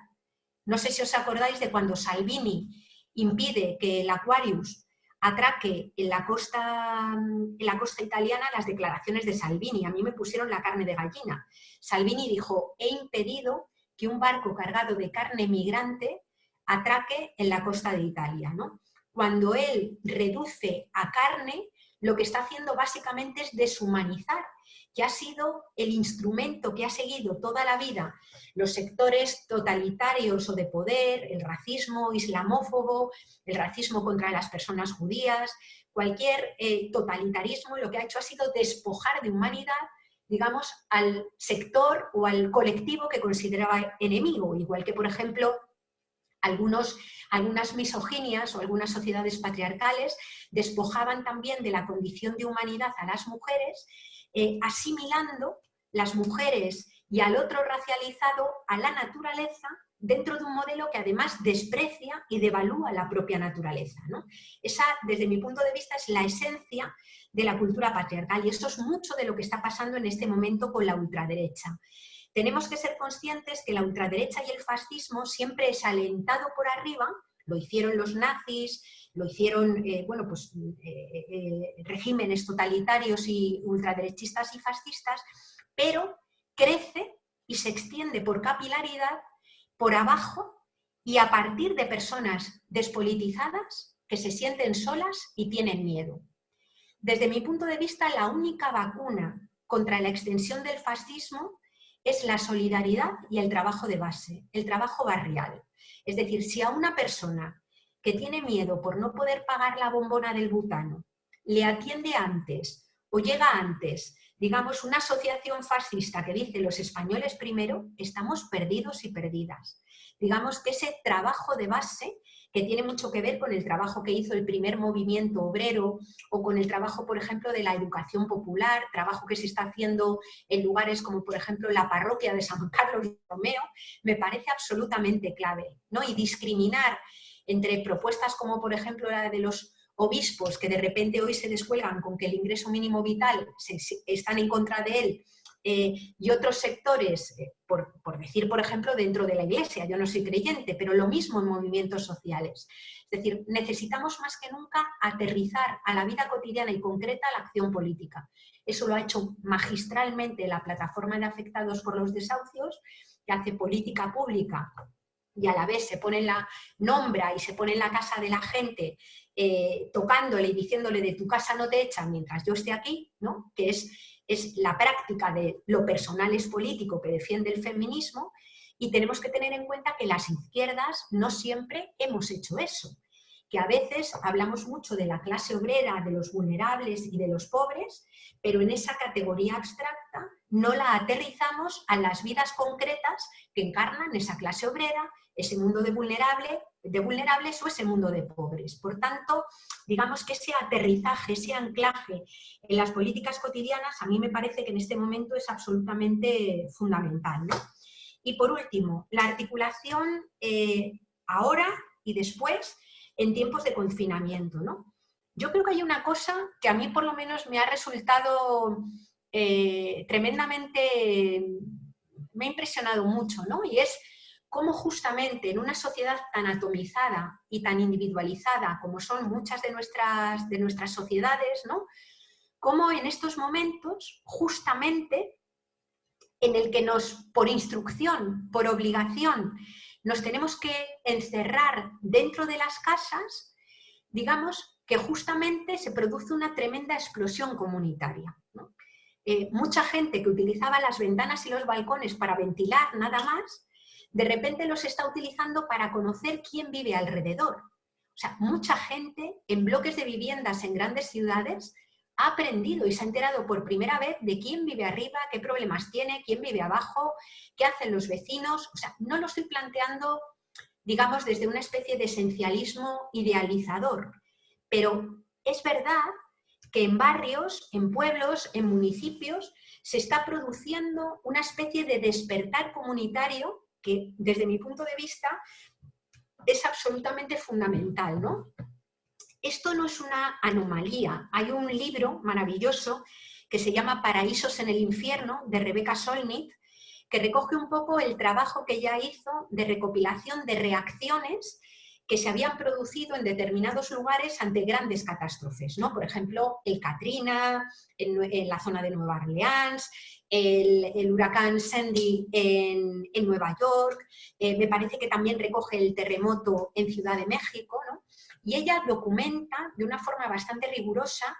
No sé si os acordáis de cuando Salvini impide que el Aquarius atraque en la costa, en la costa italiana las declaraciones de Salvini. A mí me pusieron la carne de gallina. Salvini dijo, he impedido que un barco cargado de carne migrante atraque en la costa de Italia. ¿no? Cuando él reduce a carne lo que está haciendo básicamente es deshumanizar, que ha sido el instrumento que ha seguido toda la vida los sectores totalitarios o de poder, el racismo islamófobo, el racismo contra las personas judías, cualquier eh, totalitarismo lo que ha hecho ha sido despojar de humanidad digamos, al sector o al colectivo que consideraba enemigo, igual que, por ejemplo, algunos, algunas misoginias o algunas sociedades patriarcales despojaban también de la condición de humanidad a las mujeres, eh, asimilando las mujeres y al otro racializado a la naturaleza dentro de un modelo que además desprecia y devalúa la propia naturaleza. Esa, desde mi punto de vista, es la esencia de la cultura patriarcal y esto es mucho de lo que está pasando en este momento con la ultraderecha tenemos que ser conscientes que la ultraderecha y el fascismo siempre es alentado por arriba, lo hicieron los nazis, lo hicieron eh, bueno, pues, eh, eh, regímenes totalitarios y ultraderechistas y fascistas, pero crece y se extiende por capilaridad por abajo y a partir de personas despolitizadas que se sienten solas y tienen miedo. Desde mi punto de vista, la única vacuna contra la extensión del fascismo es la solidaridad y el trabajo de base, el trabajo barrial. Es decir, si a una persona que tiene miedo por no poder pagar la bombona del butano le atiende antes o llega antes, digamos, una asociación fascista que dice los españoles primero, estamos perdidos y perdidas. Digamos que ese trabajo de base que tiene mucho que ver con el trabajo que hizo el primer movimiento obrero o con el trabajo, por ejemplo, de la educación popular, trabajo que se está haciendo en lugares como, por ejemplo, la parroquia de San Carlos Romeo, me parece absolutamente clave. ¿no? Y discriminar entre propuestas como, por ejemplo, la de los obispos que de repente hoy se descuelgan con que el ingreso mínimo vital están en contra de él eh, y otros sectores, eh, por, decir, por ejemplo, dentro de la iglesia, yo no soy creyente, pero lo mismo en movimientos sociales. Es decir, necesitamos más que nunca aterrizar a la vida cotidiana y concreta la acción política. Eso lo ha hecho magistralmente la plataforma de afectados por los desahucios, que hace política pública y a la vez se pone en la, nombra y se pone en la casa de la gente eh, tocándole y diciéndole de tu casa no te echan mientras yo esté aquí, ¿no? que es, es la práctica de lo personal es político que defiende el feminismo y tenemos que tener en cuenta que las izquierdas no siempre hemos hecho eso, que a veces hablamos mucho de la clase obrera, de los vulnerables y de los pobres, pero en esa categoría abstracta no la aterrizamos a las vidas concretas que encarnan esa clase obrera, ese mundo de, vulnerable, de vulnerables o ese mundo de pobres. Por tanto, digamos que ese aterrizaje, ese anclaje en las políticas cotidianas, a mí me parece que en este momento es absolutamente fundamental. Y por último, la articulación eh, ahora y después en tiempos de confinamiento. ¿no? Yo creo que hay una cosa que a mí por lo menos me ha resultado eh, tremendamente, me ha impresionado mucho, ¿no? y es cómo justamente en una sociedad tan atomizada y tan individualizada como son muchas de nuestras, de nuestras sociedades, ¿no? cómo en estos momentos justamente en el que nos, por instrucción, por obligación, nos tenemos que encerrar dentro de las casas, digamos que justamente se produce una tremenda explosión comunitaria. Eh, mucha gente que utilizaba las ventanas y los balcones para ventilar nada más, de repente los está utilizando para conocer quién vive alrededor. O sea, mucha gente en bloques de viviendas en grandes ciudades ha aprendido y se ha enterado por primera vez de quién vive arriba, qué problemas tiene, quién vive abajo, qué hacen los vecinos. O sea, no lo estoy planteando, digamos, desde una especie de esencialismo idealizador, pero es verdad que en barrios, en pueblos, en municipios, se está produciendo una especie de despertar comunitario que desde mi punto de vista es absolutamente fundamental. ¿no? Esto no es una anomalía. Hay un libro maravilloso que se llama Paraísos en el infierno, de Rebeca Solnit, que recoge un poco el trabajo que ella hizo de recopilación de reacciones que se habían producido en determinados lugares ante grandes catástrofes, ¿no? Por ejemplo, el Katrina en, la zona de Nueva Orleans, el, huracán Sandy en, Nueva York, eh, me parece que también recoge el terremoto en Ciudad de México, y ella documenta de una forma bastante rigurosa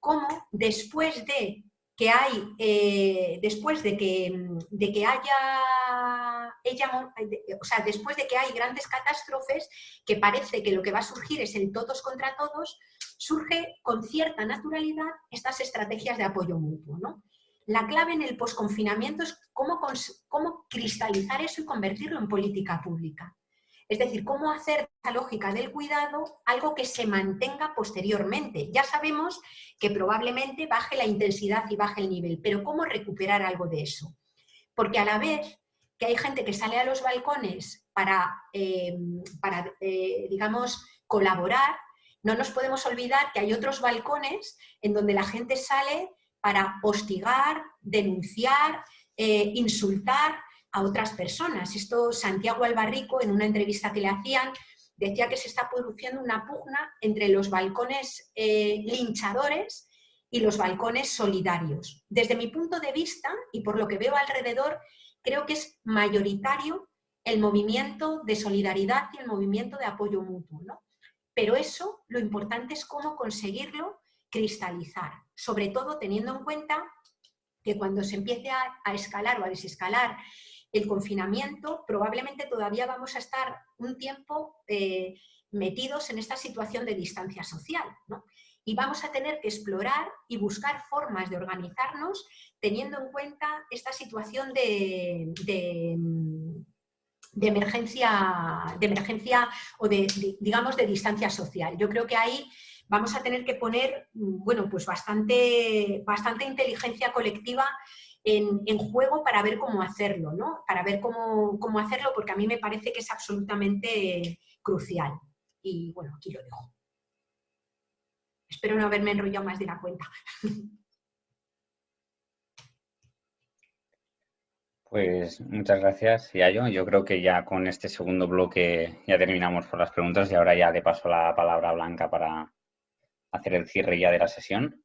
cómo después de que hay, eh, después de que, de que haya, ella, o sea, después de que hay grandes catástrofes, que parece que lo que va a surgir es el todos contra todos, surge con cierta naturalidad estas estrategias de apoyo mutuo. ¿no? La clave en el posconfinamiento es cómo, cómo cristalizar eso y convertirlo en política pública. Es decir, cómo hacer esa lógica del cuidado algo que se mantenga posteriormente. Ya sabemos que probablemente baje la intensidad y baje el nivel, pero ¿cómo recuperar algo de eso? Porque a la vez que hay gente que sale a los balcones para, eh, para eh, digamos, colaborar, no nos podemos olvidar que hay otros balcones en donde la gente sale para hostigar, denunciar, eh, insultar a otras personas. Esto Santiago Albarrico, en una entrevista que le hacían, decía que se está produciendo una pugna entre los balcones eh, linchadores y los balcones solidarios. Desde mi punto de vista, y por lo que veo alrededor, creo que es mayoritario el movimiento de solidaridad y el movimiento de apoyo mutuo. Pero eso, lo importante es cómo conseguirlo cristalizar, sobre todo teniendo en cuenta que cuando se empiece a, escalar o a desescalar el confinamiento, probablemente todavía vamos a estar un tiempo eh, metidos en esta situación de distancia social. Y vamos a tener que explorar y buscar formas de organizarnos teniendo en cuenta esta situación de, de emergencia, de emergencia o de, digamos, de distancia social. Yo creo que ahí vamos a tener que poner, bueno, pues bastante, bastante inteligencia colectiva en, juego para ver cómo hacerlo, ¿no? Para ver cómo, cómo hacerlo, porque a mí me parece que es absolutamente crucial. Y bueno, aquí lo dejo. Espero no haberme enrollado más de la cuenta. Pues muchas gracias, Yayo. Yo creo que ya con este segundo bloque ya terminamos por las preguntas y ahora ya le paso la palabra a Blanca para hacer el cierre ya de la sesión.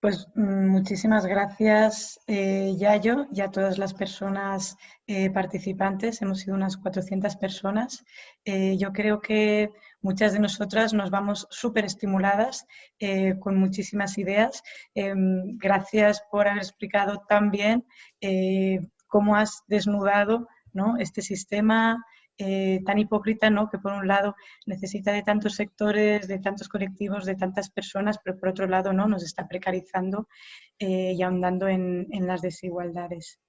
Pues mm, muchísimas gracias, eh, Yayo, y a todas las personas eh, participantes. Hemos sido unas 400 personas. Eh, yo creo que muchas de nosotras nos vamos súper estimuladas eh, con muchísimas ideas. gracias por haber explicado tan bien cómo has desnudado ¿no? este sistema, eh, tan hipócrita, ¿no? que por un lado necesita de tantos sectores, de tantos colectivos, de tantas personas, pero por otro lado ¿no? nos está precarizando eh, y ahondando en, las desigualdades.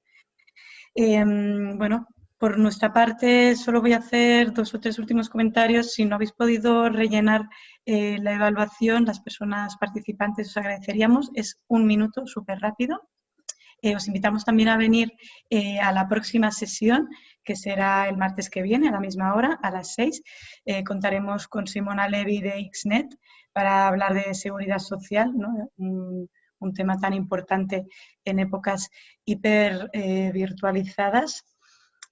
Em, bueno, por nuestra parte, solo voy a hacer dos o tres últimos comentarios. Si no habéis podido rellenar eh, la evaluación, las personas participantes os agradeceríamos. Es un minuto, súper rápido. Eh, os invitamos también a venir eh, a la próxima sesión, que será el martes que viene, a la misma hora, a las 6. Eh, contaremos con Simona Levy de XNET para hablar de seguridad social, un, tema tan importante en épocas hiper virtualizadas.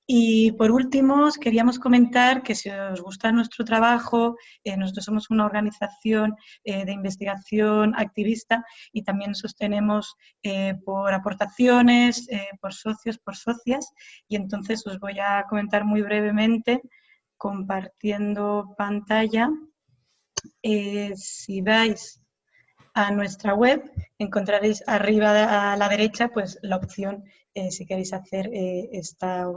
Y por último, queríamos comentar que si os gusta nuestro trabajo, eh, nosotros somos una organización eh, de investigación activista y también sostenemos eh, por aportaciones, por socios, por socias. Y entonces os voy a comentar muy brevemente, compartiendo pantalla. si vais a nuestra web, encontraréis arriba a la derecha pues, la opción si queréis hacer esta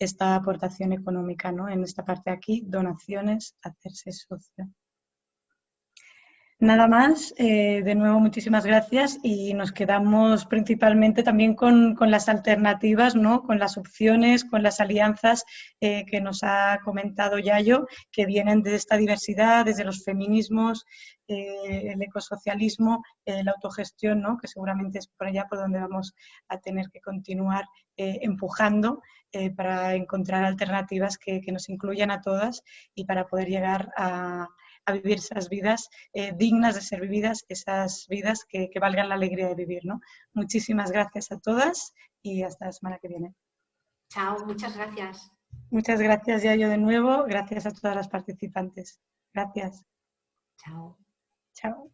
esta aportación económica, ¿no? En esta parte de aquí, donaciones, hacerse socio. Nada más, eh, de nuevo muchísimas gracias y nos quedamos principalmente también con, las alternativas, ¿no? con las opciones, con las alianzas eh, que nos ha comentado Yayo, que vienen de esta diversidad, desde los feminismos, eh, el ecosocialismo, la autogestión, ¿no? que seguramente es por allá por donde vamos a tener que continuar empujando para encontrar alternativas que, que nos incluyan a todas y para poder llegar a a vivir esas vidas eh, dignas de ser vividas, esas vidas que, valgan la alegría de vivir. ¿no? Muchísimas gracias a todas y hasta la semana que viene. Chao, muchas gracias. Muchas gracias, Yayo, de nuevo. Gracias a todas las participantes. Gracias. Chao. Chao.